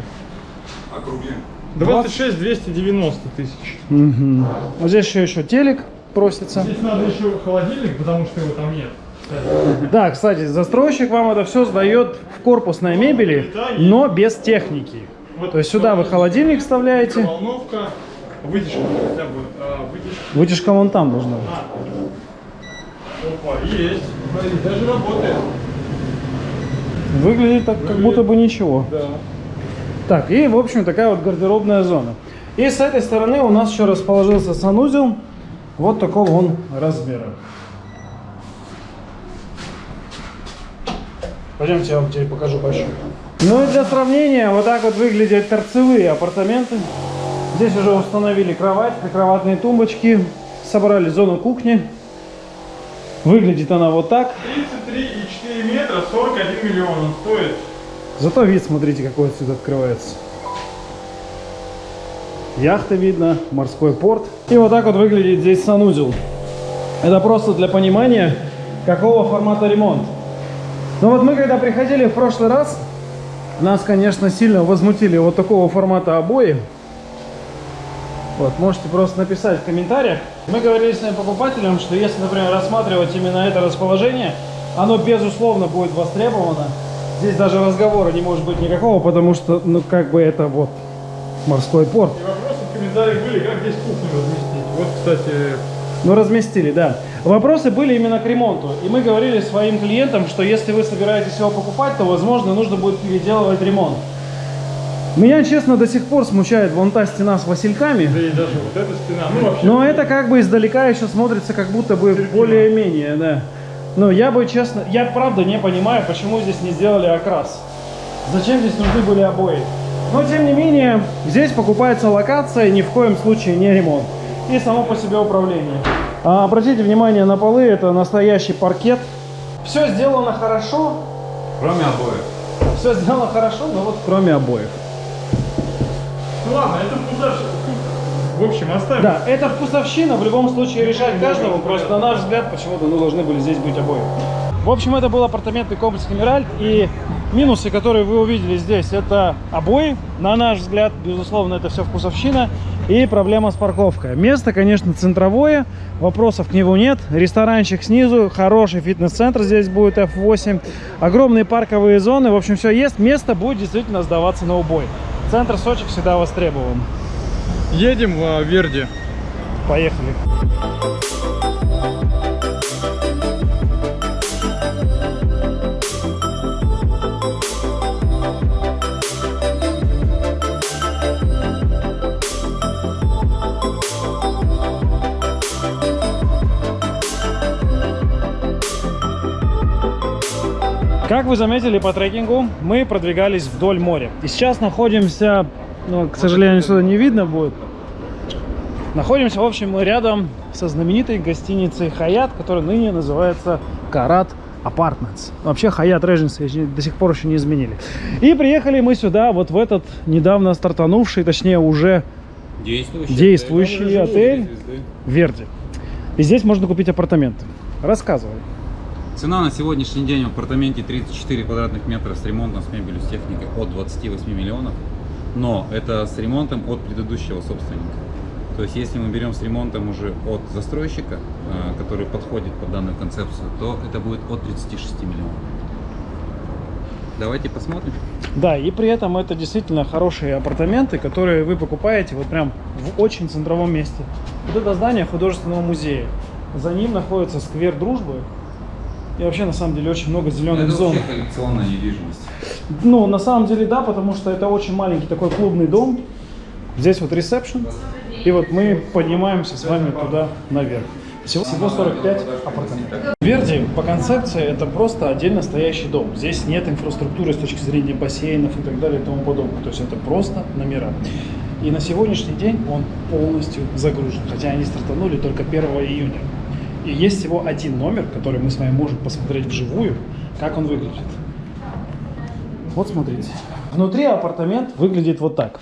Округлим. 26 290 тысяч. Угу. Вот здесь еще, еще телек просится. Здесь надо еще холодильник, потому что его там нет. Да, кстати, застройщик вам это все сдает в корпусной мебели, но без техники. Вот То есть сюда вы холодильник вставляете, Волновка, вытяжка хотя бы. а, вытяжка. вытяжка вон там должна быть. А. Опа, есть. Смотри, даже работает. Выглядит так, как будто бы ничего. Да. Так, и, в общем, такая вот гардеробная зона. И с этой стороны у нас еще расположился санузел вот такого он размера. Пойдемте, я вам теперь покажу большой. Ну и для сравнения, вот так вот выглядят торцевые апартаменты. Здесь уже установили кровать, прикроватные тумбочки, собрали зону кухни. Выглядит она вот так. 33,4 метра, 41 миллион он стоит. Зато вид, смотрите, какой отсюда открывается. Яхта видно, морской порт. И вот так вот выглядит здесь санузел. Это просто для понимания, какого формата ремонт. Но вот мы когда приходили в прошлый раз, нас, конечно, сильно возмутили вот такого формата обои. Вот, можете просто написать в комментариях. Мы говорили с своим покупателем, что если, например, рассматривать именно это расположение, оно безусловно будет востребовано. Здесь даже разговора не может быть никакого, потому что, ну, как бы это вот морской порт. И вопросы в комментариях были, как здесь кухню разместить. Вот, кстати, Ну, разместили, да. Вопросы были именно к ремонту. И мы говорили своим клиентам, что если вы собираетесь его покупать, то, возможно, нужно будет переделывать ремонт. Меня, честно, до сих пор смущает вон та стена с васильками. да и даже вот эта стена. Ну, вообще, Но это как бы издалека еще смотрится как будто бы более-менее, да. Но я бы, честно, я правда не понимаю, почему здесь не сделали окрас. Зачем здесь нужны были обои? Но, тем не менее, здесь покупается локация, ни в коем случае не ремонт. И само по себе управление. А, обратите внимание на полы, это настоящий паркет. Все сделано хорошо, Кроме обоев. все сделано хорошо, но вот кроме обоев. Ну ладно, это вкусовщина. В общем, оставим. Да, это вкусовщина, в любом случае решать каждому, просто на наш взгляд почему-то ну, должны были здесь быть обои. В общем, это был апартаментный комплекс Эмиральд, и минусы, которые вы увидели здесь, это обои, на наш взгляд, безусловно, это все вкусовщина, и проблема с парковкой. Место, конечно, центровое, вопросов к нему нет, ресторанчик снизу, хороший фитнес-центр здесь будет F8, огромные парковые зоны, в общем, все есть, место будет действительно сдаваться на убой. Центр Сочи всегда востребован. Едем в а, Верди. Поехали. Как вы заметили по трекингу, мы продвигались вдоль моря. И сейчас находимся, ну, к сожалению, сюда не видно будет, Находимся, в общем, мы рядом со знаменитой гостиницей Хаят, которая ныне называется Карат Apartments. Вообще Хаят Regency до сих пор еще не изменили. И приехали мы сюда, вот в этот недавно стартанувший, точнее уже Действующий. действующий отель Верди. И здесь можно купить апартаменты. Рассказывай. Цена на сегодняшний день в апартаменте 34 квадратных метра с ремонтом, с мебелью, с техникой от 28 миллионов. Но это с ремонтом от предыдущего собственника. То есть, если мы берем с ремонтом уже от застройщика, э, который подходит под данную концепцию, то это будет от 36 миллионов. Давайте посмотрим. Да, и при этом это действительно хорошие апартаменты, которые вы покупаете вот прям в очень центровом месте. Вот это здание художественного музея. За ним находится сквер дружбы. И вообще, на самом деле, очень много зеленых это зон. вообще коллекционная недвижимость. Ну, на самом деле, да, потому что это очень маленький такой клубный дом. Здесь вот ресепшн. И вот мы поднимаемся с вами туда наверх. Всего, всего 45 апартаментов. Верди по концепции это просто отдельно стоящий дом. Здесь нет инфраструктуры с точки зрения бассейнов и так далее и тому подобное. То есть это просто номера. И на сегодняшний день он полностью загружен. Хотя они стартанули только 1 июня. И есть всего один номер, который мы с вами можем посмотреть вживую, как он выглядит. Вот смотрите. Внутри апартамент выглядит вот так.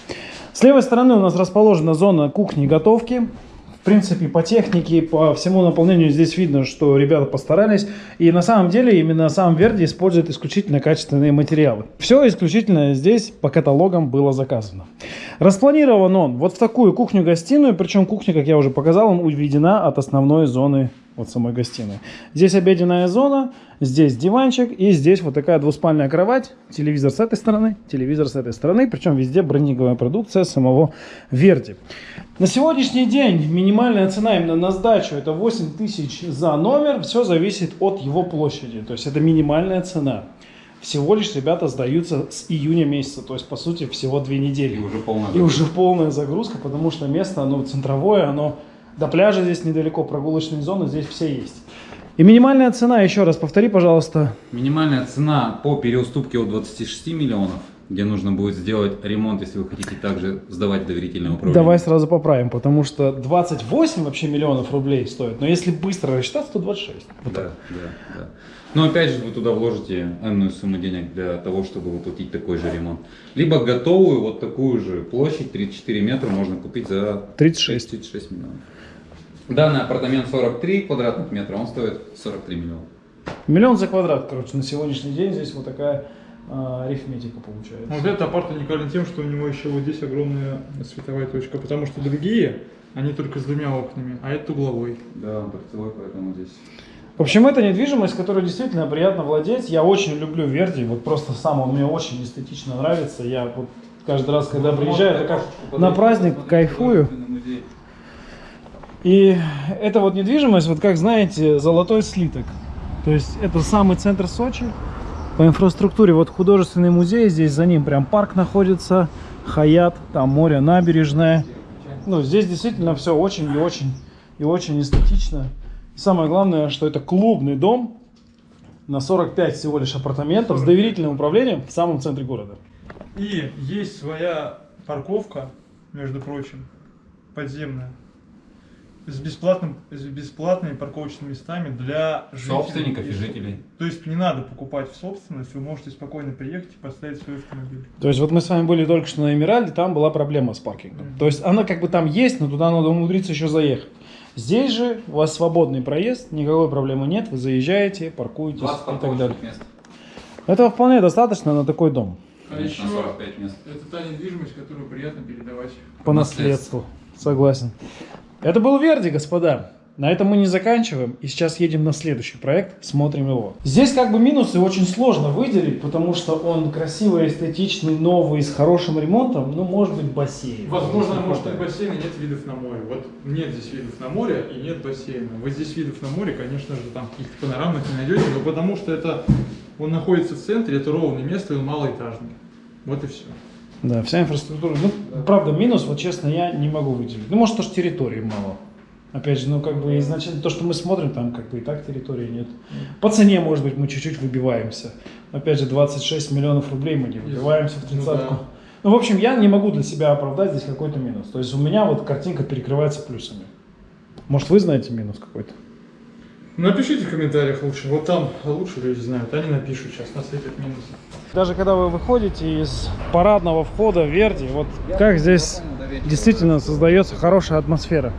С левой стороны у нас расположена зона кухни и готовки. В принципе, по технике, по всему наполнению здесь видно, что ребята постарались. И на самом деле именно сам Верди использует исключительно качественные материалы. Все исключительно здесь по каталогам было заказано. Распланирован он вот в такую кухню-гостиную, причем кухня, как я уже показал, он уведена от основной зоны вот самой гостиной. Здесь обеденная зона, здесь диванчик и здесь вот такая двуспальная кровать, телевизор с этой стороны, телевизор с этой стороны, причем везде брендинговая продукция самого Верди. На сегодняшний день минимальная цена именно на сдачу это 8 тысяч за номер, все зависит от его площади, то есть это минимальная цена. Всего лишь ребята сдаются с июня месяца, то есть по сути всего две недели. И уже полная И уже полная загрузка, потому что место, оно центровое, оно до пляжа здесь недалеко, прогулочные зоны здесь все есть. И минимальная цена, еще раз повтори, пожалуйста. Минимальная цена по переуступке от 26 миллионов, где нужно будет сделать ремонт, если вы хотите также сдавать доверительное управление. Давай сразу поправим, потому что 28 вообще миллионов рублей стоит, но если быстро рассчитать, то 26. Вот Да, так. да, да. Но опять же, вы туда вложите энную сумму денег для того, чтобы воплотить такой же ремонт. Либо готовую вот такую же площадь, 34 метра, можно купить за 36. 36 миллионов. Данный апартамент 43 квадратных метра, он стоит 43 миллиона. Миллион за квадрат, короче, на сегодняшний день здесь вот такая а, арифметика получается. Вот этот апарт уникален тем, что у него еще вот здесь огромная световая точка, потому что другие, они только с двумя окнами, а этот угловой. Да, он торцевой, поэтому здесь... В общем, это недвижимость, которую действительно приятно владеть. Я очень люблю Верди, вот просто сам он мне очень эстетично нравится. Я вот каждый раз, когда приезжаю, это как на праздник кайфую. И это вот недвижимость, вот как знаете, золотой слиток. То есть это самый центр Сочи. По инфраструктуре вот художественный музей, здесь за ним прям парк находится, Хаят, там море, набережная. Ну, здесь действительно все очень и очень и очень эстетично. И самое главное, что это клубный дом на 45 всего лишь апартаментов с 45. доверительным управлением в самом центре города. И есть своя парковка, между прочим, подземная, с, бесплатным, с бесплатными парковочными местами для жителей. Собственников и жителей. То есть не надо покупать в собственность, вы можете спокойно приехать и поставить свой автомобиль. То есть вот мы с вами были только что на Эмиральде, там была проблема с паркингом. То есть она как бы там есть, но туда надо умудриться еще заехать. Здесь же у вас свободный проезд, никакой проблемы нет, вы заезжаете, паркуетесь 20 и так далее. мест. Этого вполне достаточно на такой дом. А еще 45 мест. это та недвижимость, которую приятно передавать. По Наследство. наследству. Согласен. Это был Верди, господа. На этом мы не заканчиваем. И сейчас едем на следующий проект, смотрим его. Здесь как бы минусы очень сложно выделить, потому что он красивый, эстетичный, новый, с хорошим ремонтом. Ну, может быть, бассейн. Возможно, может быть хватает. бассейн и нет видов на море. Вот нет здесь видов на море и нет бассейна. Вот здесь видов на море, конечно же, там каких-то панорамных не найдете, но потому что это он находится в центре, это ровное место, и он малоэтажный. Вот и все. Да, вся инфраструктура. Ну, правда, минус, вот честно, я не могу выделить. Ну, может, тоже территории мало. Опять же, ну, как бы изначально то, что мы смотрим, там как бы и так территории нет. По цене, может быть, мы чуть-чуть выбиваемся. Опять же, 26 миллионов рублей мы не выбиваемся в Ну тридцатку. да. Ну, в общем, я не могу для себя оправдать здесь какой-то минус. То есть у меня вот картинка перекрывается плюсами. Может, вы знаете минус какой-то? Напишите в комментариях лучше. Вот там лучше люди знают. Они напишут сейчас, насыпят минусы. Даже когда вы выходите из парадного входа Верди, вот как здесь действительно создается хорошая атмосфера.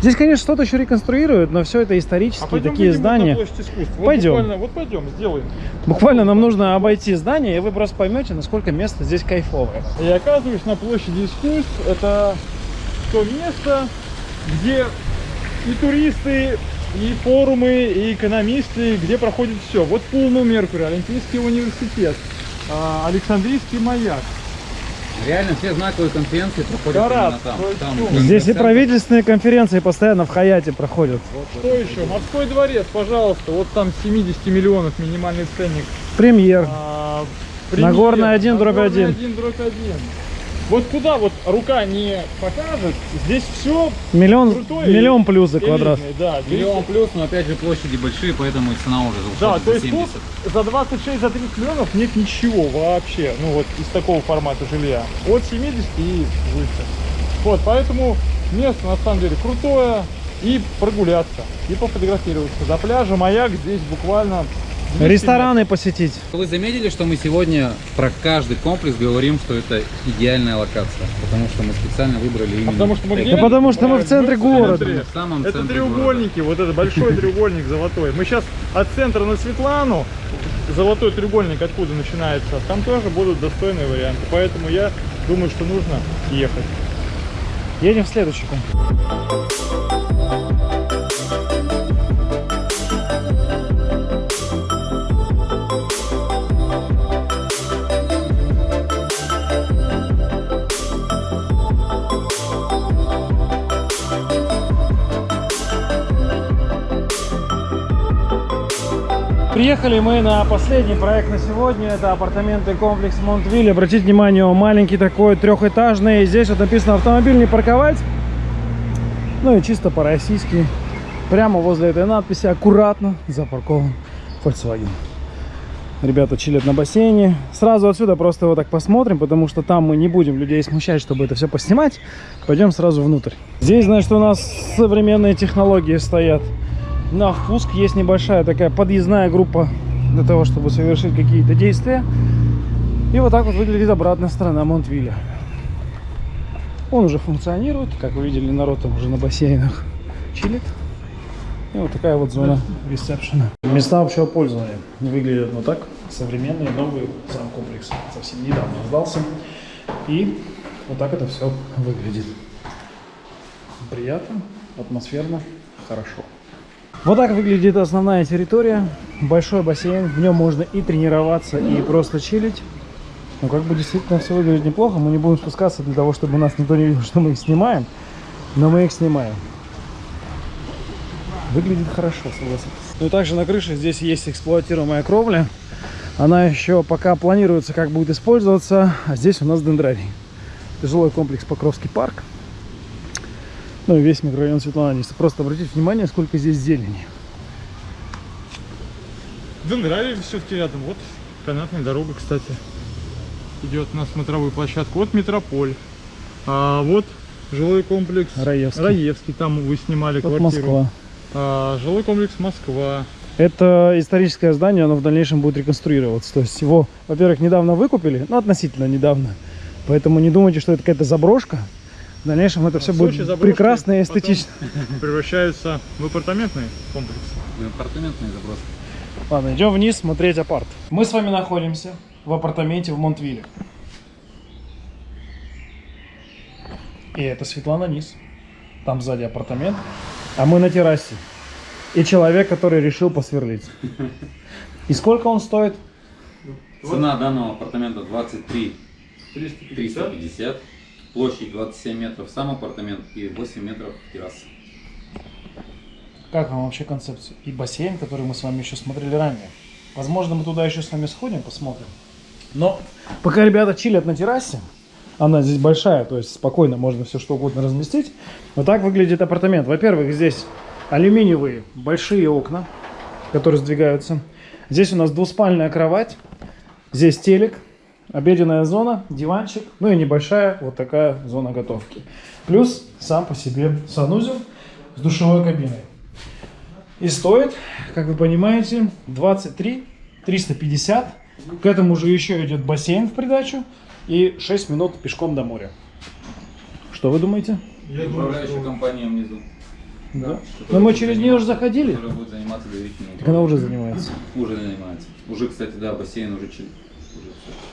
Здесь, конечно, что-то еще реконструируют, но все это исторические такие выйдем здания. Вот Пойдем. буквально- Вот пойдем, сделаем. Буквально нам нужно обойти здание, и вы просто поймете, насколько место здесь кайфовое. Я оказываюсь на площади искусств. Это то место, где и туристы, и форумы, и экономисты, где проходит все. Вот Пулму Меркурий, Олимпийский университет, а, Александрийский маяк. Реально все знаковые конференции проходят именно там. Там ну, Здесь и правительственные конференции постоянно в Хаяте проходят. Что еще? Морской дворец, пожалуйста. Вот там 70 миллионов минимальный ценник. Премьер. А, Нагорная один, дробь Нагорная один. один, дробь один. Вот куда вот рука не покажет, здесь все Миллион, Крутой миллион плюс за квадрат. Да, Миллион плюс, но опять же площади большие, поэтому и цена уже Да, то за есть 70. тут за 26, за 30 миллионов нет ничего вообще, ну вот из такого формата жилья. От 70 и выше. Вот, поэтому место на самом деле крутое. И прогуляться, и пофотографироваться. До пляжа маяк здесь буквально Рестораны посетить. Вы заметили, что мы сегодня про каждый комплекс говорим, что это идеальная локация, потому что мы специально выбрали именно. А потому что мы где? Да потому что мы в центре города. В самом Это центре треугольники, вот это большой <laughs> треугольник золотой. Мы сейчас от центра на Светлану, золотой треугольник откуда начинается, там тоже будут достойные варианты. Поэтому я думаю, что нужно ехать. Едем в следующий комплекс. Приехали мы на последний проект на сегодня. Это апартаменты комплекс Монтвиль. Обратите внимание, он маленький такой, трехэтажный. Здесь вот написано автомобиль не парковать. Ну и чисто по-российски. Прямо возле этой надписи аккуратно запаркован Volkswagen. Ребята чилят на бассейне. Сразу отсюда просто его так посмотрим, потому что там мы не будем людей смущать, чтобы это все поснимать. Пойдем сразу внутрь. Здесь, значит, у нас современные технологии стоят. На впуск есть небольшая такая подъездная группа для того, чтобы совершить какие-то действия. И вот так вот выглядит обратная сторона Монтвилля. Он уже функционирует. Как вы видели, народ там уже на бассейнах чилит. И вот такая вот зона ресепшена. Места общего пользования выглядят вот так. Современные, новые. Сам комплекс совсем недавно сдался. И вот так это все выглядит. Приятно, атмосферно, хорошо. Вот так выглядит основная территория. Большой бассейн. В нем можно и тренироваться, и просто чилить. Ну, как бы действительно все выглядит неплохо. Мы не будем спускаться для того, чтобы нас никто не видел, <laughs> что мы их снимаем. Но мы их снимаем. Выглядит хорошо, согласитесь. Ну и также на крыше здесь есть эксплуатируемая кровля. Она еще пока планируется, как будет использоваться. А здесь у нас дендрарий. Жилой комплекс Покровский парк. Ну и весь микрорайон Светлана Просто обратите внимание, сколько здесь зелени. Дендрарий все-таки рядом. Вот канатная дорога, кстати, идет на смотровую площадку. Вот Метрополь. А вот жилой комплекс Раевский. Раевский. Там вы снимали Вот квартиру. Москва. А, жилой комплекс Москва. Это историческое здание, оно в дальнейшем будет реконструироваться. То есть его, во-первых, недавно выкупили, ну относительно недавно. Поэтому не думайте, что это какая-то заброшка. В дальнейшем это все В будет заброшки прекрасно и эстетично. Превращаются в апартаментный комплекс. Апартаментные заброски. Ладно, идем вниз смотреть апарт. Мы с вами находимся в апартаменте в Монтвилле. И это Светлана Низ. Там сзади апартамент. А мы на террасе. И человек, который решил посверлить. И сколько он стоит? Цена данного апартамента 23 350. Площадь 27 метров сам апартамент и 8 метров терраса. Как вам вообще концепция? И бассейн, который мы с вами еще смотрели ранее. Возможно, мы туда еще с вами сходим, посмотрим. Но пока ребята чилят на террасе, она здесь большая, то есть спокойно можно все что угодно разместить. Вот так выглядит апартамент. Во-первых, здесь алюминиевые большие окна, которые сдвигаются. Здесь у нас двуспальная кровать. Здесь телек, обеденная зона, диванчик, ну и небольшая вот такая зона готовки. Плюс сам по себе санузел с душевой кабиной. И стоит, как вы понимаете, 23 350. К этому же еще идет бассейн в придачу и 6 минут пешком до моря. Что вы думаете? Я думаю, Управляющая что- компания внизу. Да. которая Но мы через нее уже заходили. Которая будет заниматься доверительным Так она уже занимается. Уже занимается. Уже, кстати, да, бассейн уже.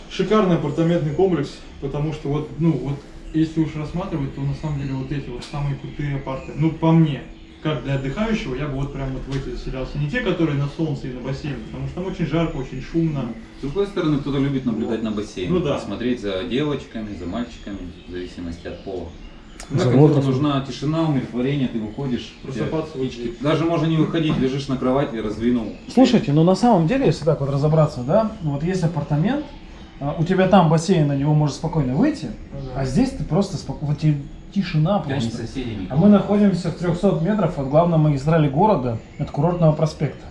Шикарный апартаментный комплекс, потому что вот, ну вот, если уж рассматривать, то на самом деле вот эти вот самые крутые апарты. Ну, по мне, как для отдыхающего, я бы вот прям вот в эти заселялся. Не те, которые на солнце и на бассейне, потому что там очень жарко, очень шумно. С другой стороны, кто-то любит наблюдать на бассейн. Ну да. Смотреть за девочками, за мальчиками, в зависимости от пола. Да, кому нужна тишина, умиротворение, ты выходишь, у тебя вот- Даже можно не выходить, лежишь на кровати, раздвинул. Слушайте, ну на самом деле, если так вот разобраться, да, вот есть апартамент, а, у тебя там бассейн, на него можешь спокойно выйти, а здесь ты просто спокойно, вот тишина просто. соседей А мы находимся в 300 метров от главной магистрали города, от курортного проспекта.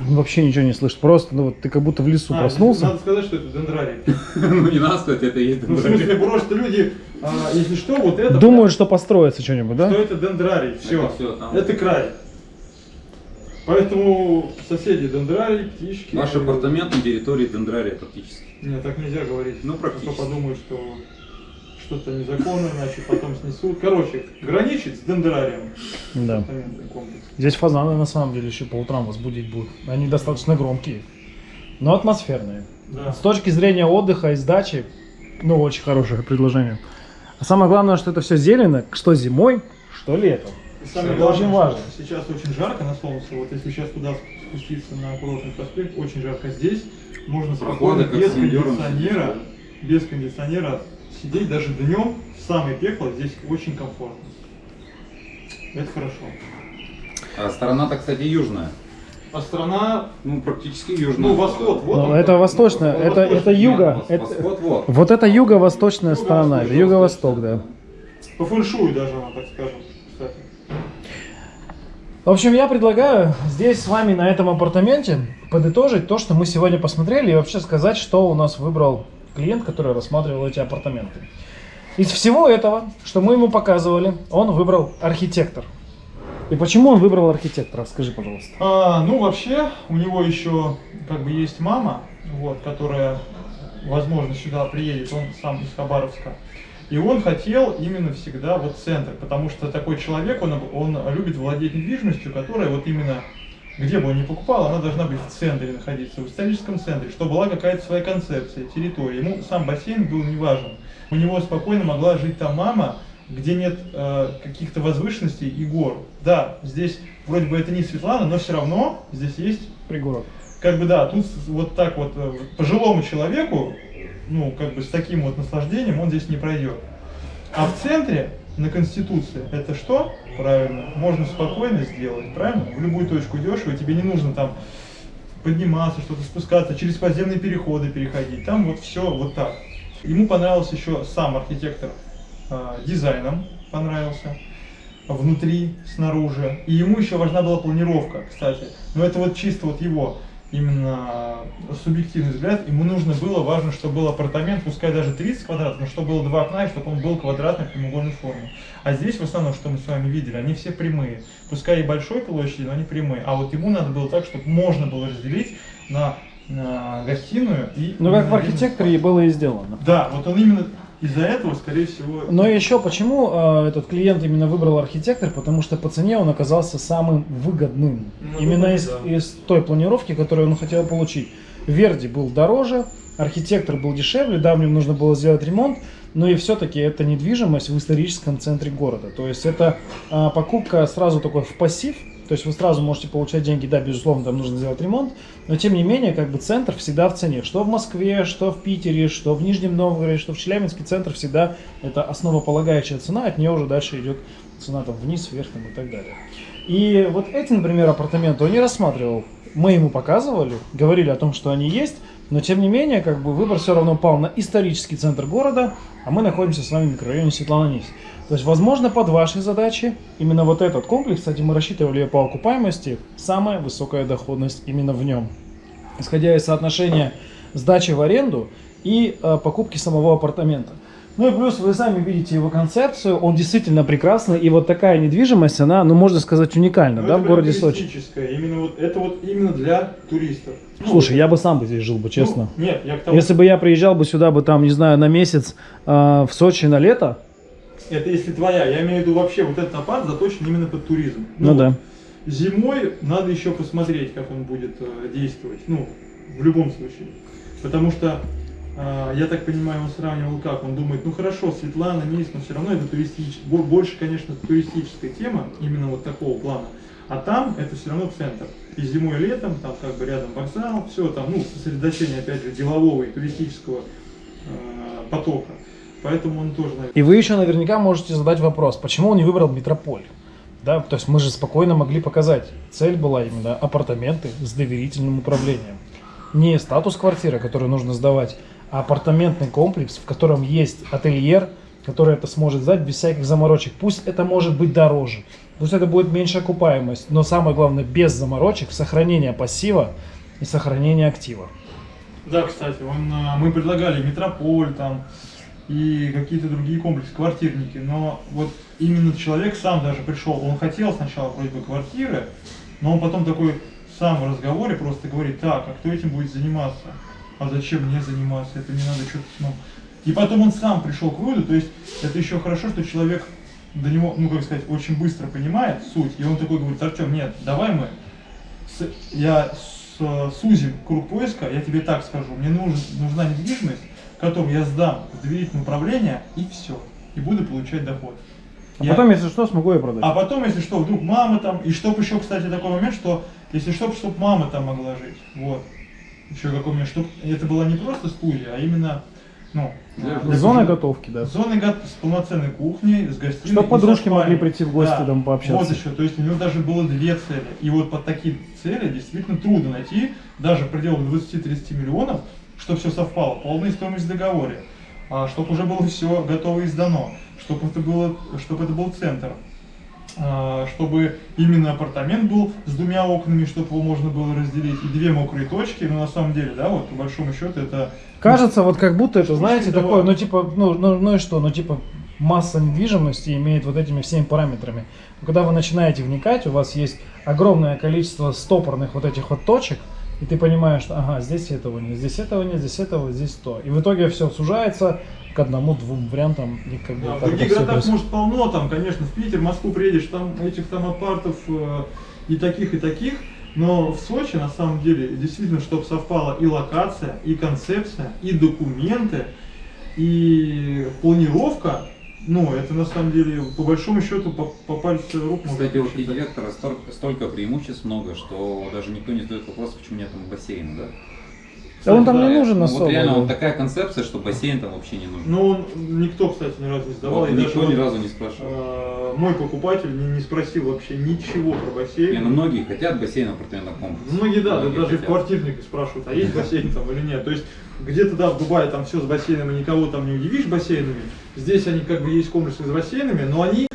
Ну, Вообще ничего не слышишь, просто, ну вот ты как будто в лесу А, проснулся. Надо сказать, что это дендрарий. <laughs> Ну не надо сказать, это и есть Ну, в смысле, просто люди, а, если что, вот это... Думают, что построится что-нибудь, что да? это дендрарий. Все. всё, там. Это край. Поэтому соседи дендрарий, птички. Наш апартамент на территории дендрария практически. Нет, так нельзя говорить. Ну, А практически. то подумают, что что-то незаконно, иначе потом снесут. Короче, граничит с дендрарием. Да. Здесь фазаны на самом деле еще по утрам вас будить будут. Они достаточно громкие, но атмосферные. Да. С точки зрения отдыха и сдачи, ну, очень хорошее предложение. А самое главное, что это все зелено, что зимой, что летом. И самое Это главное, очень важно. Сейчас очень жарко на солнце. Вот если сейчас туда спуститься на курортный проспект, очень жарко здесь. Можно спокойно, без кондиционера, без кондиционера сидеть даже днем в самое пекло здесь очень комфортно. Это хорошо. А сторона-то, кстати, южная. А страна, Ну, практически южная. ну, восход, вот Ну, он это восточная, Вот это, восточный. это юга. Вос- это- Восход, вот. вот это юго-восточная сторона, это Юго-восточная, юго-восток, да. По фэншую даже она, так скажем, кстати. В общем, я предлагаю здесь с вами на этом апартаменте подытожить то, что мы сегодня посмотрели, и вообще сказать, что у нас выбрал клиент, который рассматривал эти апартаменты. Из всего этого, что мы ему показывали, он выбрал архитектор. И почему он выбрал архитектора? Скажи, пожалуйста. А, ну, вообще, у него еще как бы есть мама, вот, которая, возможно, сюда приедет, он сам из Хабаровска. И он хотел именно всегда вот центр, потому что такой человек, он, он любит владеть недвижимостью, которая вот именно, где бы он ни покупал, она должна быть в центре находиться, в историческом центре, чтобы была какая-то своя концепция, территория. Ему сам бассейн был не важен. У него спокойно могла жить там мама, где нет э, каких-то возвышенностей и гор. Да, здесь вроде бы это не Светлана, но все равно здесь есть, Пригород. как бы да, тут вот так вот э, пожилому человеку, ну как бы с таким вот наслаждением он здесь не пройдет. А в центре на Конституции это что? Правильно, можно спокойно сделать, правильно? В любую точку идешь, и тебе не нужно там подниматься, что-то спускаться, через подземные переходы переходить. Там вот все вот так. Ему понравился еще сам архитектор дизайном, понравился внутри, снаружи. И ему еще важна была планировка, кстати. Но это вот чисто вот его именно субъективный взгляд. Ему нужно было, важно, чтобы был апартамент, пускай даже 30 квадратов, но чтобы было два окна, и чтобы он был квадратной прямоугольной формы. А здесь в основном, что мы с вами видели, они все прямые. Пускай и большой площади, но они прямые. А вот ему надо было так, чтобы можно было разделить на, на гостиную и... Ну, как в архитекторе и было и сделано. Да, вот он именно из-за этого, скорее всего... Но еще почему э, этот клиент именно выбрал архитектор? Потому что по цене он оказался самым выгодным. Ну, именно думаю, из, да. из той планировки, которую он хотел получить. Верди был дороже, архитектор был дешевле, да, в нем нужно было сделать ремонт, но и все-таки это недвижимость в историческом центре города. То есть это а, покупка сразу такой в пассив, то есть вы сразу можете получать деньги, да, безусловно, там нужно сделать ремонт, но тем не менее, как бы центр всегда в цене. Что в Москве, что в Питере, что в Нижнем Новгороде, что в Челябинске, центр всегда это основополагающая цена, от нее уже дальше идет цена там вниз, вверх там, и так далее. И вот эти, например, апартаменты он не рассматривал. Мы ему показывали, говорили о том, что они есть, но тем не менее, как бы выбор все равно пал на исторический центр города, а мы находимся с вами в микрорайоне Светлана-Нись. То есть, возможно, под ваши задачи именно вот этот комплекс, кстати, мы рассчитывали по окупаемости, самая высокая доходность именно в нем. Исходя из соотношения сдачи в аренду и э, покупки самого апартамента. Ну и плюс вы сами видите его концепцию, он действительно прекрасный, и вот такая недвижимость, она, ну можно сказать, уникальна, Ну, да, в городе Сочи. Именно вот, это вот именно для туристов. Ну, Слушай, я бы сам бы здесь жил бы, честно. Ну, нет, я к тому, Если бы я приезжал бы сюда бы там, не знаю, на месяц э, в Сочи на лето, это если твоя, я имею в виду вообще вот этот апарт заточен именно под туризм. ну, да. Зимой надо еще посмотреть, как он будет э, действовать. Ну, в любом случае. Потому что, э, я так понимаю, он сравнивал как. Он думает, ну хорошо, Светлана, Низ, но все равно это туристическая, больше, конечно, туристическая тема, именно вот такого плана. А там это все равно центр. И зимой, и летом, там как бы рядом вокзал, все там, ну, сосредоточение, опять же, делового и туристического э, потока. Поэтому он тоже, наверное, И вы еще наверняка можете задать вопрос, почему он не выбрал метрополь? Да, то есть мы же спокойно могли показать. Цель была именно апартаменты с доверительным управлением. Не статус квартиры, который нужно сдавать, а апартаментный комплекс, в котором есть ательер, который это сможет сдать без всяких заморочек. Пусть это может быть дороже, пусть это будет меньше окупаемость, но самое главное без заморочек, сохранение пассива и сохранение актива. Да, кстати, он, а, мы предлагали метрополь там и какие-то другие комплексы, квартирники, но вот именно человек сам даже пришел, он хотел сначала вроде бы квартиры, Но он потом такой сам в разговоре просто говорит, так, а кто этим будет заниматься? А зачем мне заниматься? Это не надо что-то ну. И потом он сам пришел к выводу, то есть это еще хорошо, что человек до него, ну как сказать, очень быстро понимает суть, и он такой говорит, Артем, нет, давай мы, с- я с- сузим круг поиска, я тебе так скажу, мне нужен, нужна недвижимость, которую я сдам в доверительное управление, и все, и буду получать доход. А Я- потом, если что, смогу ее продать. а потом, если что, вдруг мама там, и чтоб еще, кстати, такой момент, что если что, чтоб мама там могла жить, вот. Еще какой момент, чтоб это была не просто студия, а именно, ну, Для Зона кухни. готовки, да. Зоны гот- с полноценной кухней, с гостиной. Чтоб и подружки могли прийти в гости, там, пообщаться. Вот еще, то есть у него даже было две цели. И вот под такие цели действительно трудно найти, даже в пределах 20-30 миллионов, чтобы все совпало, полная стоимость в договоре, чтобы уже было все готово и сдано, чтобы это, было, чтобы это был центр, а, чтобы именно апартамент был с двумя окнами, чтобы его можно было разделить, и две мокрые точки, но на самом деле, да, вот по большому счету это Кажется, вот как будто это, знаете, Слушай, такое, ну типа, ну, ну, ну и что, ну типа масса недвижимости имеет вот этими всеми параметрами. Но когда вы начинаете вникать, у вас есть огромное количество стопорных вот этих вот точек, и ты понимаешь, что ага, здесь этого нет, здесь этого нет, здесь этого, здесь то. И в итоге все сужается к одному-двум вариантам. И как бы Да, в других городах, происходит. может, полно, там, конечно, в Питер, в Москву приедешь, там этих там апартов э, и таких, и таких, но в Сочи, на самом деле, действительно, чтобы совпала и локация, и концепция, и документы, и планировка, ну, это на самом деле, по большому счету, по, по пальцу рук можно Кстати, у архитектора столько, столько преимуществ много, что даже никто не задает вопрос, почему нет там бассейна, да? Да он там Да, не нужен Ну, особо. вот реально вот такая концепция, что бассейн там вообще не нужен. Ну, он, никто, кстати, ни разу не сдавал. Вот и никто даже ни разу не спрашивал. э, мой покупатель не, не спросил вообще ничего про бассейн. Не, ну многие хотят бассейн в апартаментном комплексе. Многие, да, да, Многие даже в хотят. квартирнике спрашивают, а есть <laughs> бассейн там или нет. То есть где-то, да, в Дубае там все с бассейнами, никого там не удивишь бассейнами. Здесь они как бы есть комплексы с бассейнами, но они,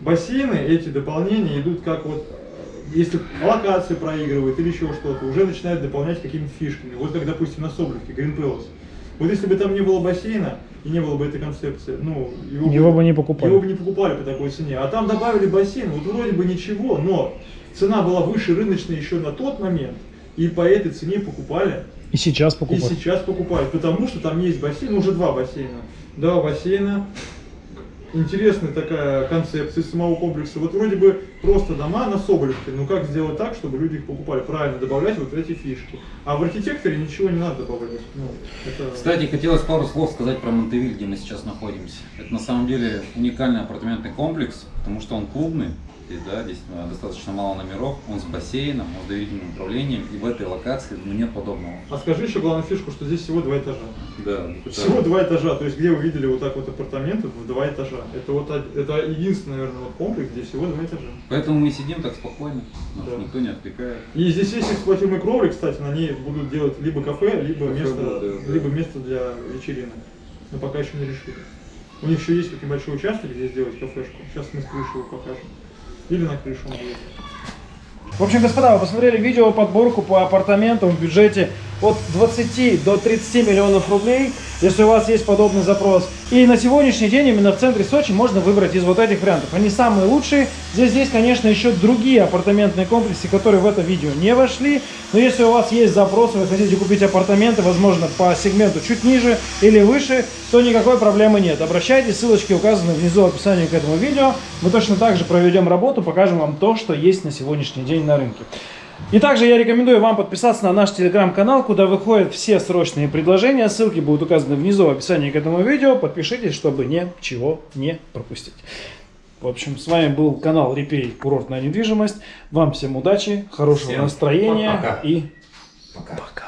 бассейны, эти дополнения идут как вот, э, если локация проигрывает или еще что-то, уже начинают дополнять какими-то фишками. Вот как, допустим, на Соболевке, Green Palace. Вот если бы там не было бассейна и не было бы этой концепции, ну, Его бы не покупали. Его бы не покупали по такой цене. А там добавили бассейн, вот вроде бы ничего, но цена была выше рыночной еще на тот момент, и по этой цене покупали. И сейчас И покупать. сейчас покупают, потому что там есть бассейн, уже два бассейна. Два бассейна. Интересная такая концепция самого комплекса. Вот вроде бы просто дома на Соболевке, но как сделать так, чтобы люди их покупали? Правильно, добавлять вот эти фишки. А в архитекторе ничего не надо добавлять. Ну, это... Кстати, хотелось пару слов сказать про Монтевиль, где мы сейчас находимся. Это на самом деле уникальный апартаментный комплекс, потому что он клубный. Здесь, да, здесь э, достаточно мало номеров, он с бассейном, он с доверительным управлением, и в этой локации ну, нет подобного. А скажи еще главную фишку, что здесь всего два этажа. Да, Всего два этажа, то есть где вы видели вот так вот апартаменты в два этажа. Это вот это единственный, наверное, вот комплекс, где всего два этажа. Поэтому мы сидим так спокойно, нас Да. никто не отвлекает. И здесь есть эксплуатируемые кровли, кстати, на ней будут делать либо кафе, либо Кафе место, будет, да, да. либо место для вечеринок. Но пока еще не решили. У них еще есть вот небольшой участок, где сделать кафешку. Сейчас мы с его покажем. Или на крышу. В общем, господа, вы посмотрели видео подборку по апартаментам в бюджете от 20 до 30 миллионов рублей, если у вас есть подобный запрос. И на сегодняшний день именно в центре Сочи можно выбрать из вот этих вариантов. Они самые лучшие. Здесь есть, конечно, еще другие апартаментные комплексы, которые в это видео не вошли. Но если у вас есть запросы, вы хотите купить апартаменты, возможно, по сегменту чуть ниже или выше, то никакой проблемы нет. Обращайтесь, ссылочки указаны внизу в описании к этому видео. Мы точно так же проведем работу, покажем вам то, что есть на сегодняшний день на рынке. И также я рекомендую вам подписаться на наш телеграм-канал, куда выходят все срочные предложения. Ссылки будут указаны внизу в описании к этому видео. Подпишитесь, чтобы ничего не пропустить. В общем, с вами был канал Репей Курортная недвижимость. Вам всем удачи, хорошего Всем настроения пока. и Пока. пока.